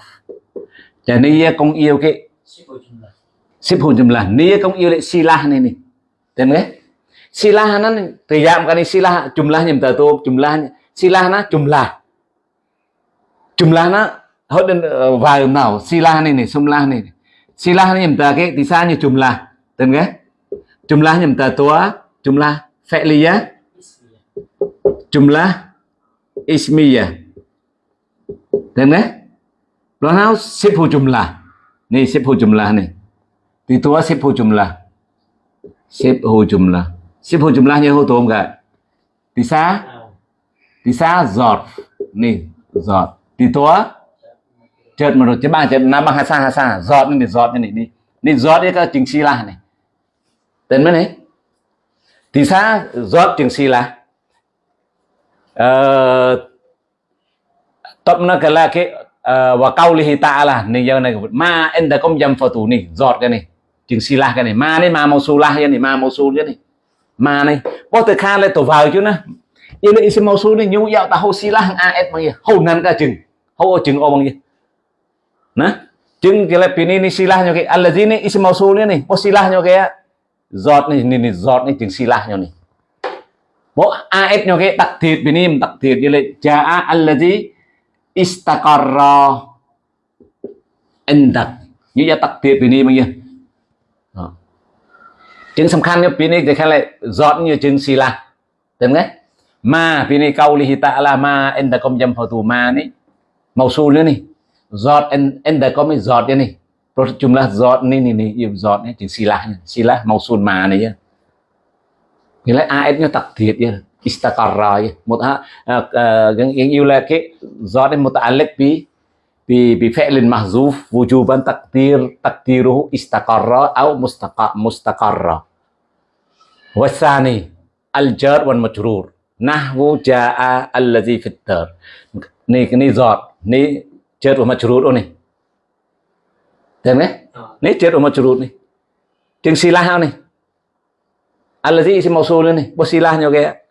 Cho nên công yêu cái ship của chúng là xếp hồn jumlah ni công yêu lệ silah ni ni. Tem ke? Silah nó từ giảm cái này silah jumlah nhầm tờ tu jumlah silah nó jumlah. Jumlah nó hết đến ờ, vài nào silah này này sumlah này. Silah nó nhầm tờ cái, thì sao như jumlah. Tem ke? Jumlah nhầm tờ tua jumlah fi'liyah Ismiyah. jumlah ismiyah. Tem ke? nào sibhu jumlah. Ni sibhu jumlah ni thì tôi xếp hồ chùm là xếp hồ chùm là xếp hồ Titoa sifu jumlah. Sifu jumlah. cả thì hutu thì Tisa? giọt zarf. giọt thì Titoa? Chợt mà rồi chứ ba, chợt năm hà xa hà xa giọt nên bị giọt nên này đi đi giọt đi các chính si là này tên mới này thì xa, giọt chính si là ờ, tập nó cái là cái và câu lý ta là này giờ này ma anh đã không dâm phật tù này giọt cái này chừng sila cái này, ma này, ma mausulah cái này, ma mausul cái này. Ma này có từ khan lại tổ vào chứ nè. Yêu là isim mausul này, nhu yao ta hô sila hang aet bằng gì hô nan cả chừng. Hô chừng ô bằng gì nè, chừng cái là pin này ni sila nhau cái. Allazi ni isim mausul này. Có sila nhau cái giọt này ni ni giọt này, chừng sila nhau này. Bo aet nhau cái đặc thiệt pini đặc thiệt. Như à, à, là jaa allazi istaqarra endak như vậy đặc thiệt vì ni bao. chứng สำคัญเนี่ยปีนี้จะแค่อะไรจอดnhư chứng xì la tem đấy maปีนี้ qaulihi ta'ala ma indakum yanfatu ma ni mausul nữa ni jot indakum ni jot ni Terus jumlah jot ni ni ni yêu jot ni chứng silah silah mausul ma này chứ Nghĩa là ayatnya takdir ya istaqarra ya một ha yang yang yêu là cái do đến muta'alliq bi bi bi fi'lin mahzuf wujuban takdir takdiruhu istaqarra au mustaqa mustaqarra wasani al jar wal majrur nahwu jaa allazi fit dar ni ni zot ni jar wa majrur oh ni Thấy không? Ờ. Ni jar wa majrur ni. Chừng silah ni. Allazi isim mausul ni. Bos silahnya kayak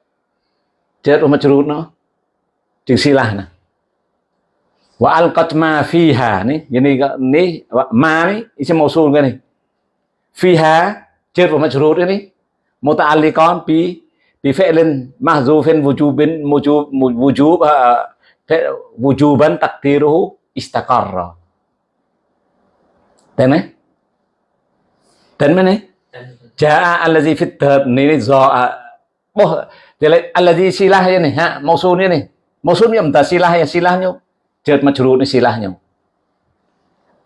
chết wa majrur nó chừng silah nè wa alqat ma fiha ni ini ni ma ni isim mausul cái này fiha chết wa majrur ini muta'alliqan bi bi fi'lin mahzufin wujubin wujub wujub wujuban taqdiruhu istaqarra tên này tên này? Tên jaa allazi fit này do Boh, là alladhi silah ya nih, ha, mausul ni nih. Mausul ni ta silah ya mà Jad majrur ni nhau.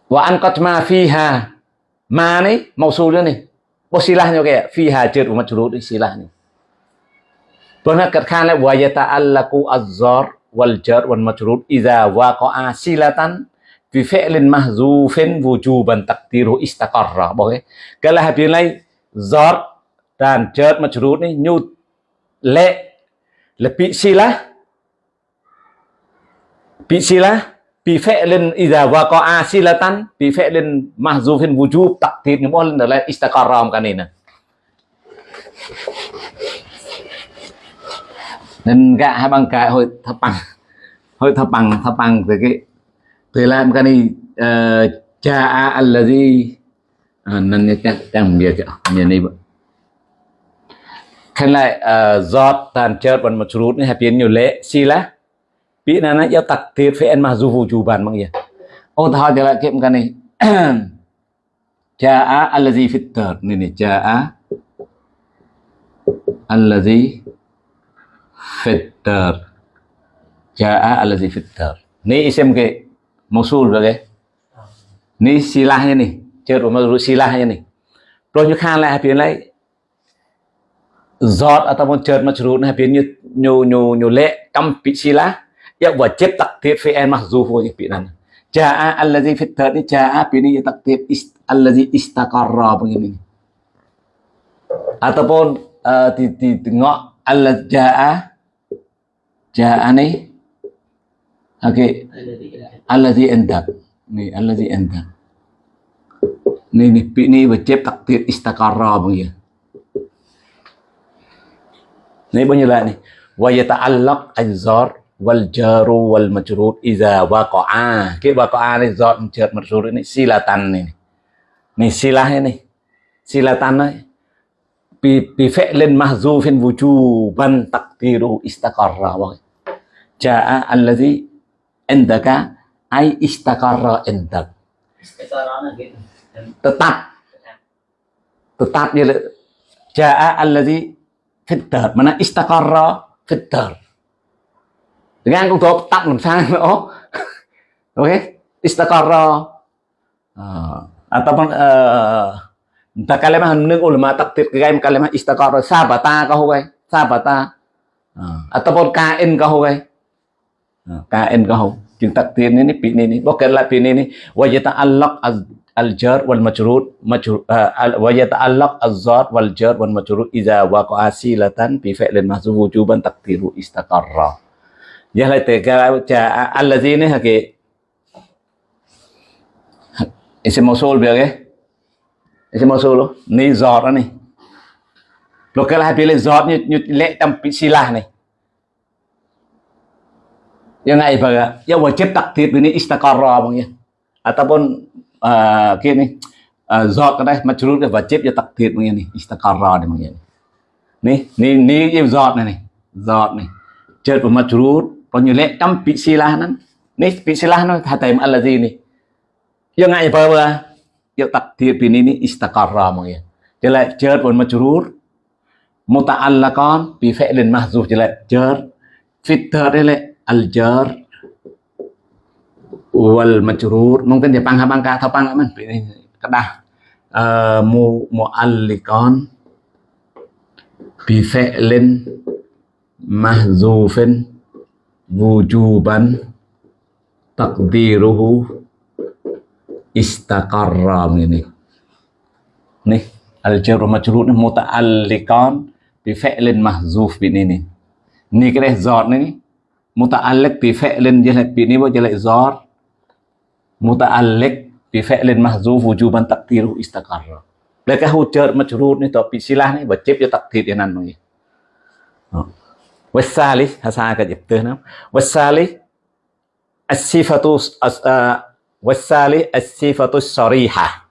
Wa an qad ma fiha. Ma ni mausul này. Boh silahnya kayak fi hajar umat jurud silahnya. Pernah katakan wa yata'allaqu azzar wal jar wal majrur idza waqa'a silatan fi fi'lin mahzufin wujuban taqdiru istaqarra. Boh, kalau là hai zar dan jar majrur ni nyu le lebih silah bi silah sila bị phệ lên idza wa qa'a silatan bị phệ lên mahzufin wujub takdir những món là istaqarra cái này nè. Nên gạ hai bằng cái hồi thập bằng hồi thập bằng thập bằng từ cái từ làm cái này uh, cha allazi ờ, nên cái cái đang chẳng biết như này khen lại ờ, uh, giọt tàn chợt bằng một chút này biến nhiều lệ xì lá bị là nó yêu tặc tiệt phải ăn mà dù vụ chủ bàn bằng gì? Ô thọ trở lại kiệm cái này. Jaa allazi fit dar ni ni jaa allazi fit dar jaa allazi fit dar ni isim ke mausul rồi cái. Ni silahnya nih chợt mà silahnya nih rồi như khan lại biến lại giọt ataupun chợt mà chủ nah biến như nhiều nhiều nhiều lệ căm bị sila ya wajib takdir fi'il mahzuf của bị nan Ja'a allazi fit ni ja'a ini takdir ist, allazi istaqarra begini. Ataupun uh, di, di tengok Allah ja'a ja'a ni okey allazi indak ni allazi indak ni ni ni wajib takdir istaqarra begini. Ni bunyi lah ni. Wa yata'allaq az-zar wal jaru wal majrur idza waqa'a. Cái waqa'a này dọn chợt majrur ini silatan này này silah ini. Silatan bi bi fi'lin mahzufin wujuban taqdiru istaqarra. Wa jaa allazi indaka ai istaqarra indak. Cái tetap. Tetap dia jaa allazi fit dar mana istaqarra fit dar dengan cũng tốt tắt làm sao nữa uh, ataupun uh, entah kalimah nung ulama takdir kaim kalimah istaqarra sabata kau huwai sabata. Uh, ataupun kain kau huwai uh, kain kau. Chừng takdir ni ni pi ni ni bukan lah pi ni ni wa yata'allaq al-jar wal majrur majrur wa yata'allaq az-zat wal jar wal majrur idza waqa'a silatan bi fi'lin mahzuf wujuban taqdiru istaqarra Giờ lại từ cái Ese allazi bege. Ese cái ni zor ni lo kalau habis le zat ni ni le tam silah ni yang ai baga ya wajib taktib ini istaqarra bang ya ataupun uh, kini uh, zat cái này majrur cái wajib ya takdir bang ya ni istaqarra ni bang ya ni ni ni ni zat này này zat này majrur còn như lẽ trăm bị xì la nó nít bị sila nó hata im allazi ni yang ai apa ba ya takdir bin ini istaqarra mungkin jadi jar pun majrur muta'allaqan bi fi'lin mahzuf jadi jar fitar ile al jar wal majrur mungkin dia pangha bangka atau pangha man kedah uh, mu mu'alliqan bi fi'lin mahzufin wujuban takdiruhu istaqarra ini nih al jar majrur muta'alliqan bi fi'lin mahzuf bin ini ni cái zat ni muta'alliq bi fi'lin jelat bi ni bo jelat zat muta'alliq bi fi'lin mahzuf wujuban takdiruhu istaqarra Lekas hujar majrur ni to silah ni wajib ya takdir ya nan ni. والثالث هسا جبتنا والثالث الصفة والثالث الصفة الصريحة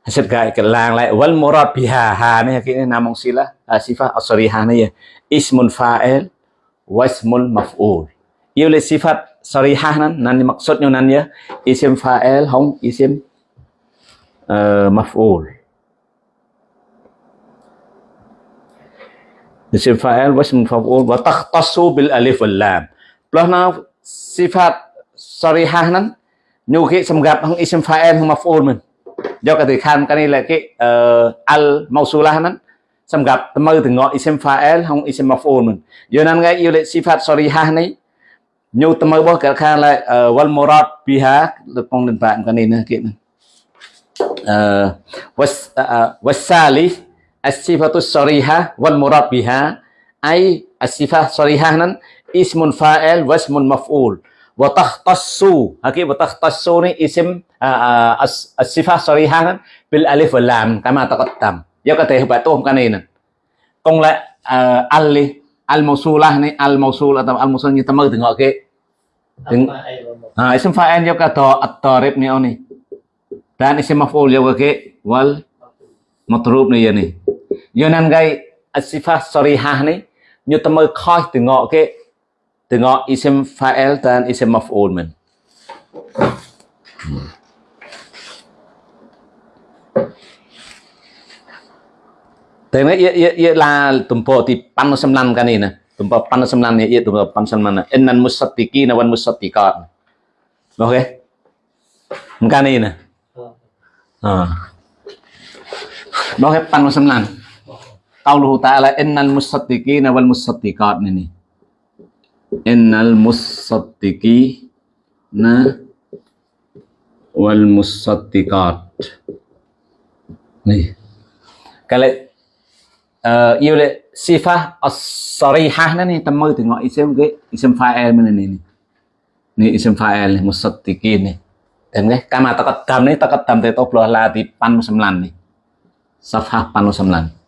Hasil cái cái làng lại wal murad biha ha này cái namong sila sifat as-sarihah này ismun fa'il wa ismul maf'ul yêu là sifat sarihah nan nan maksudnya nan ya isim fa'il không isim uh, maf'ul isim fa'il wa ism maf'ul wa takhtassu bil alif wal lam. Plus sifat sarihah nan nhiều cái xâm gặp không isim fa'il không maf'ul mình do cái từ khan cái này là cái uh, ờ, al mausula nan xâm gặp mơ từ ngọ isim fa'il không isim maf'ul mình do nên cái yêu lệ sifat sarihah này nhiều tầm mơ bỏ cả khan là uh, ờ, wal murad biha được phong định bạn cái này nữa kia uh, ờ, was uh, wasali as-sifatu sarihah wal murad biha. Ai as-sifah sarihah nan ismun fa'il wa ismun maf'ul. Wa takhtassu haki wa takhtassu ni isim uh, as-sifah sarihah nan bil alif wal lam kama taqaddam. Do có thể hợp tôm cái này nè còn lại uh, al al mausulah ni al mausul atau al mausul như ta mơ từ ngọ kia Từng, ah, isim fa'il juga to at-tarib ni oni dan isim maf'ul juga ke wal matrub ni ya ni do nên gây sifat sarihah ni như ta mới khoi từ ngọ cái từ ngọ isim fa'il dan isim maf'ul mình. Thế này ia ia là tumpo ti pan semnan kan ini tumpo pan semnan ia tumpo pan semnan innan musaddiqina wan musaddiqat. Oke kan ini ah oke pan semnan qauluhu ta'ala innal musaddiqina wal musaddiqat ini. Innal musaddiqina wal musaddiqat. Nih. Kalau uh, eh, yêu iya sifah as-sarihah nih temu tengok isim ke isim fa'il mana ni ni. Ni isim fa'il musaddiqin nih dan eh, ke kama taqaddam ni taqaddam te toblah latipan 9 nih pan 9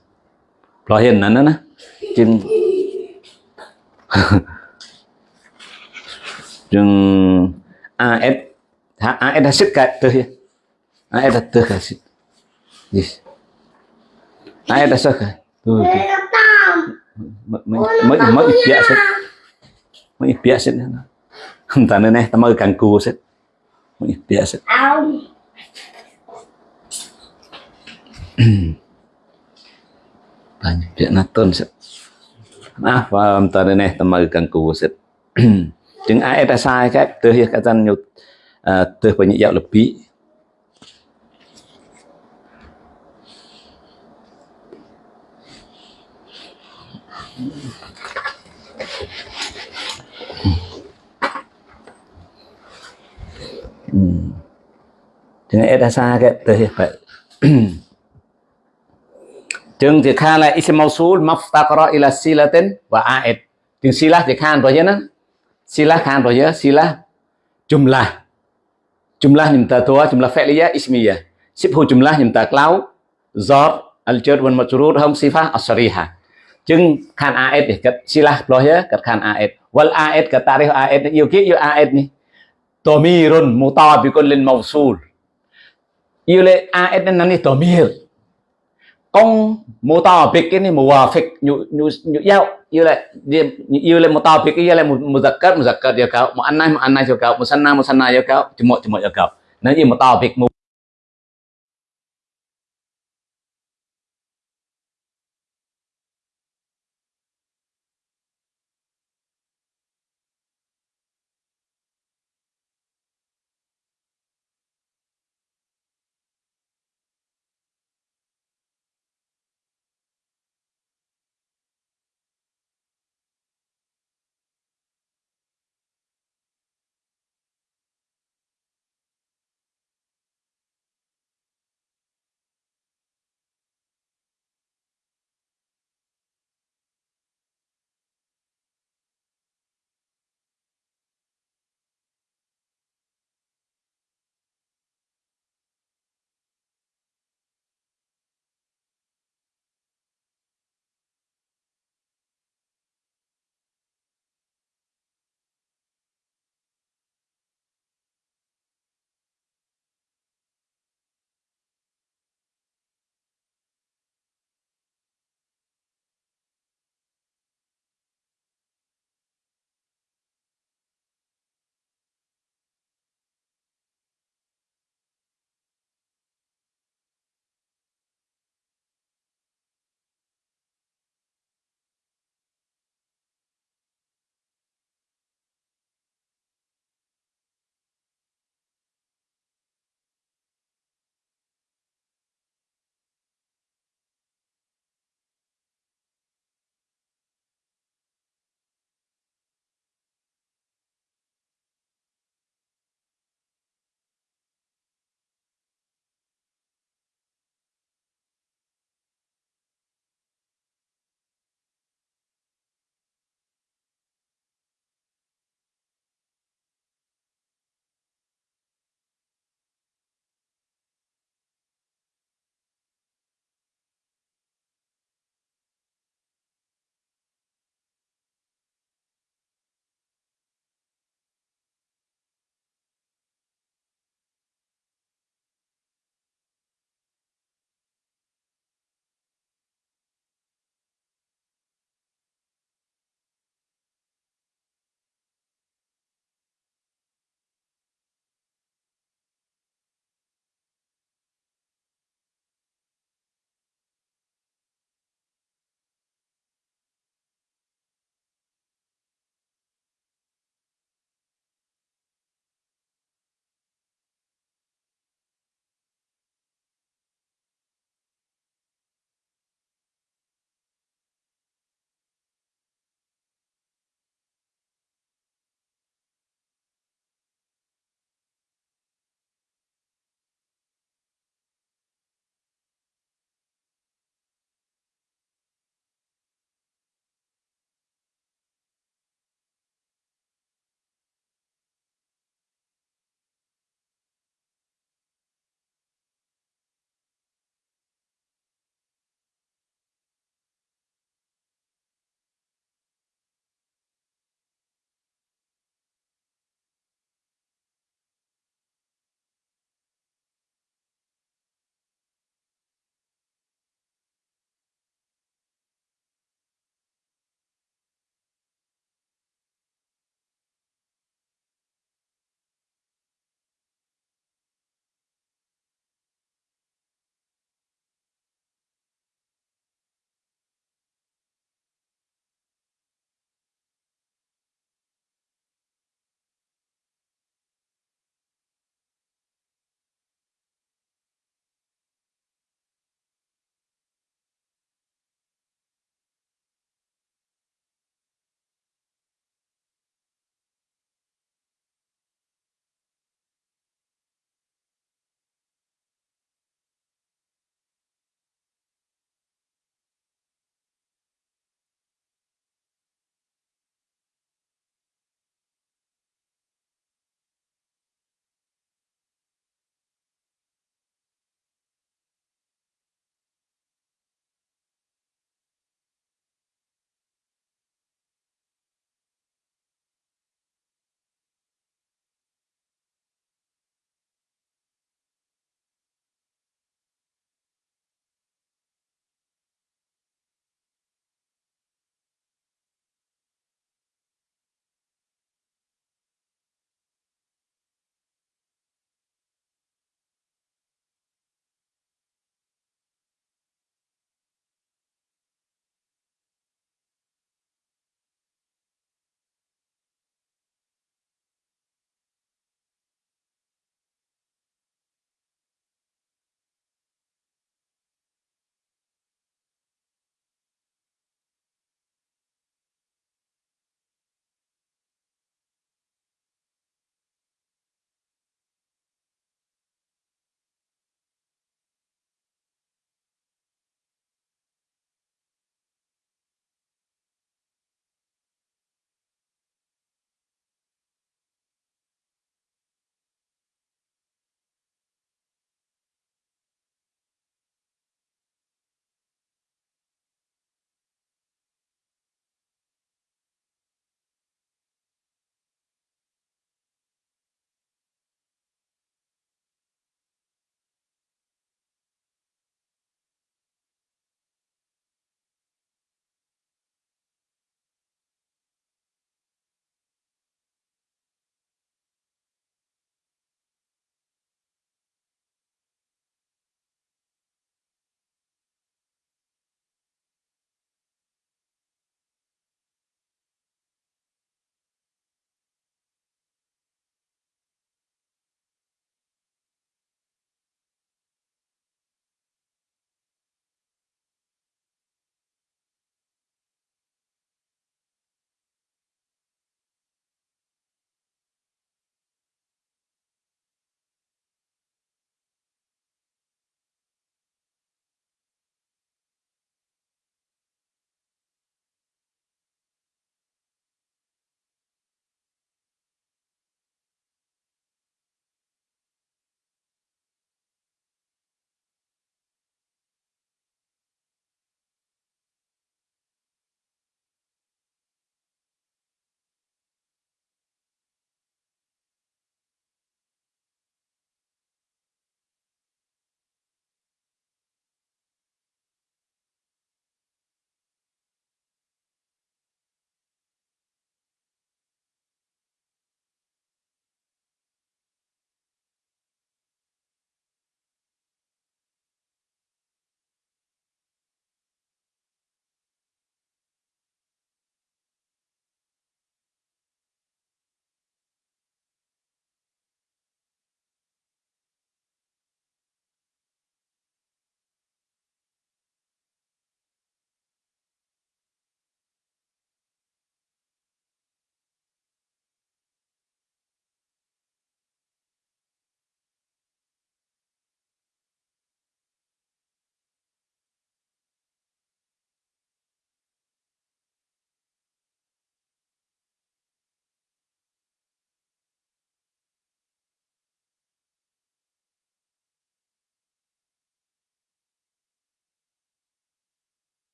เราเห็นนั้นนะจึงจึง AS AS đã sức. Cả từ AS đã từ cả đã sức cả từ mấy mấy mấy bịa sức mấy bịa sức nữa không ta nữa nè Banyak bịa naton tôn sét. À, và nih nên này, ta Jeng ai đã sai cái từ hiện cái dân nhục từ của những dạo lập bí Chừng ấy đã xa cái từ hiện vậy Chừng thì khan là ism mausul maftaqara ila silatin và a'id Chừng sila thì khan rồi chứ nó Sila khan rồi chứ sila jumlah jumlah nyimta tua jumlah fi'liyah ismiyah sibhu jumlah nyimta klau zor al jar wal majrur hum sifah as-sarihah จึงខាន AS នេះកាត់ស៊ីឡាផ្លោះកាត់ខាន AS វល AS កាត់តារិះ AS យូគី ông mô tỏ pick cái này mùa pick nhu nhu nhu giao yêu lại như lại mô tỏ cái như lại một một giật cắt một giật cắt yêu cáo. Một ăn nay một ăn nay, yêu cáo. Một săn nay một săn nay yêu cáo. Chỉ một chỉ một yêu cáo. Nếu như mô tỏ pick mùa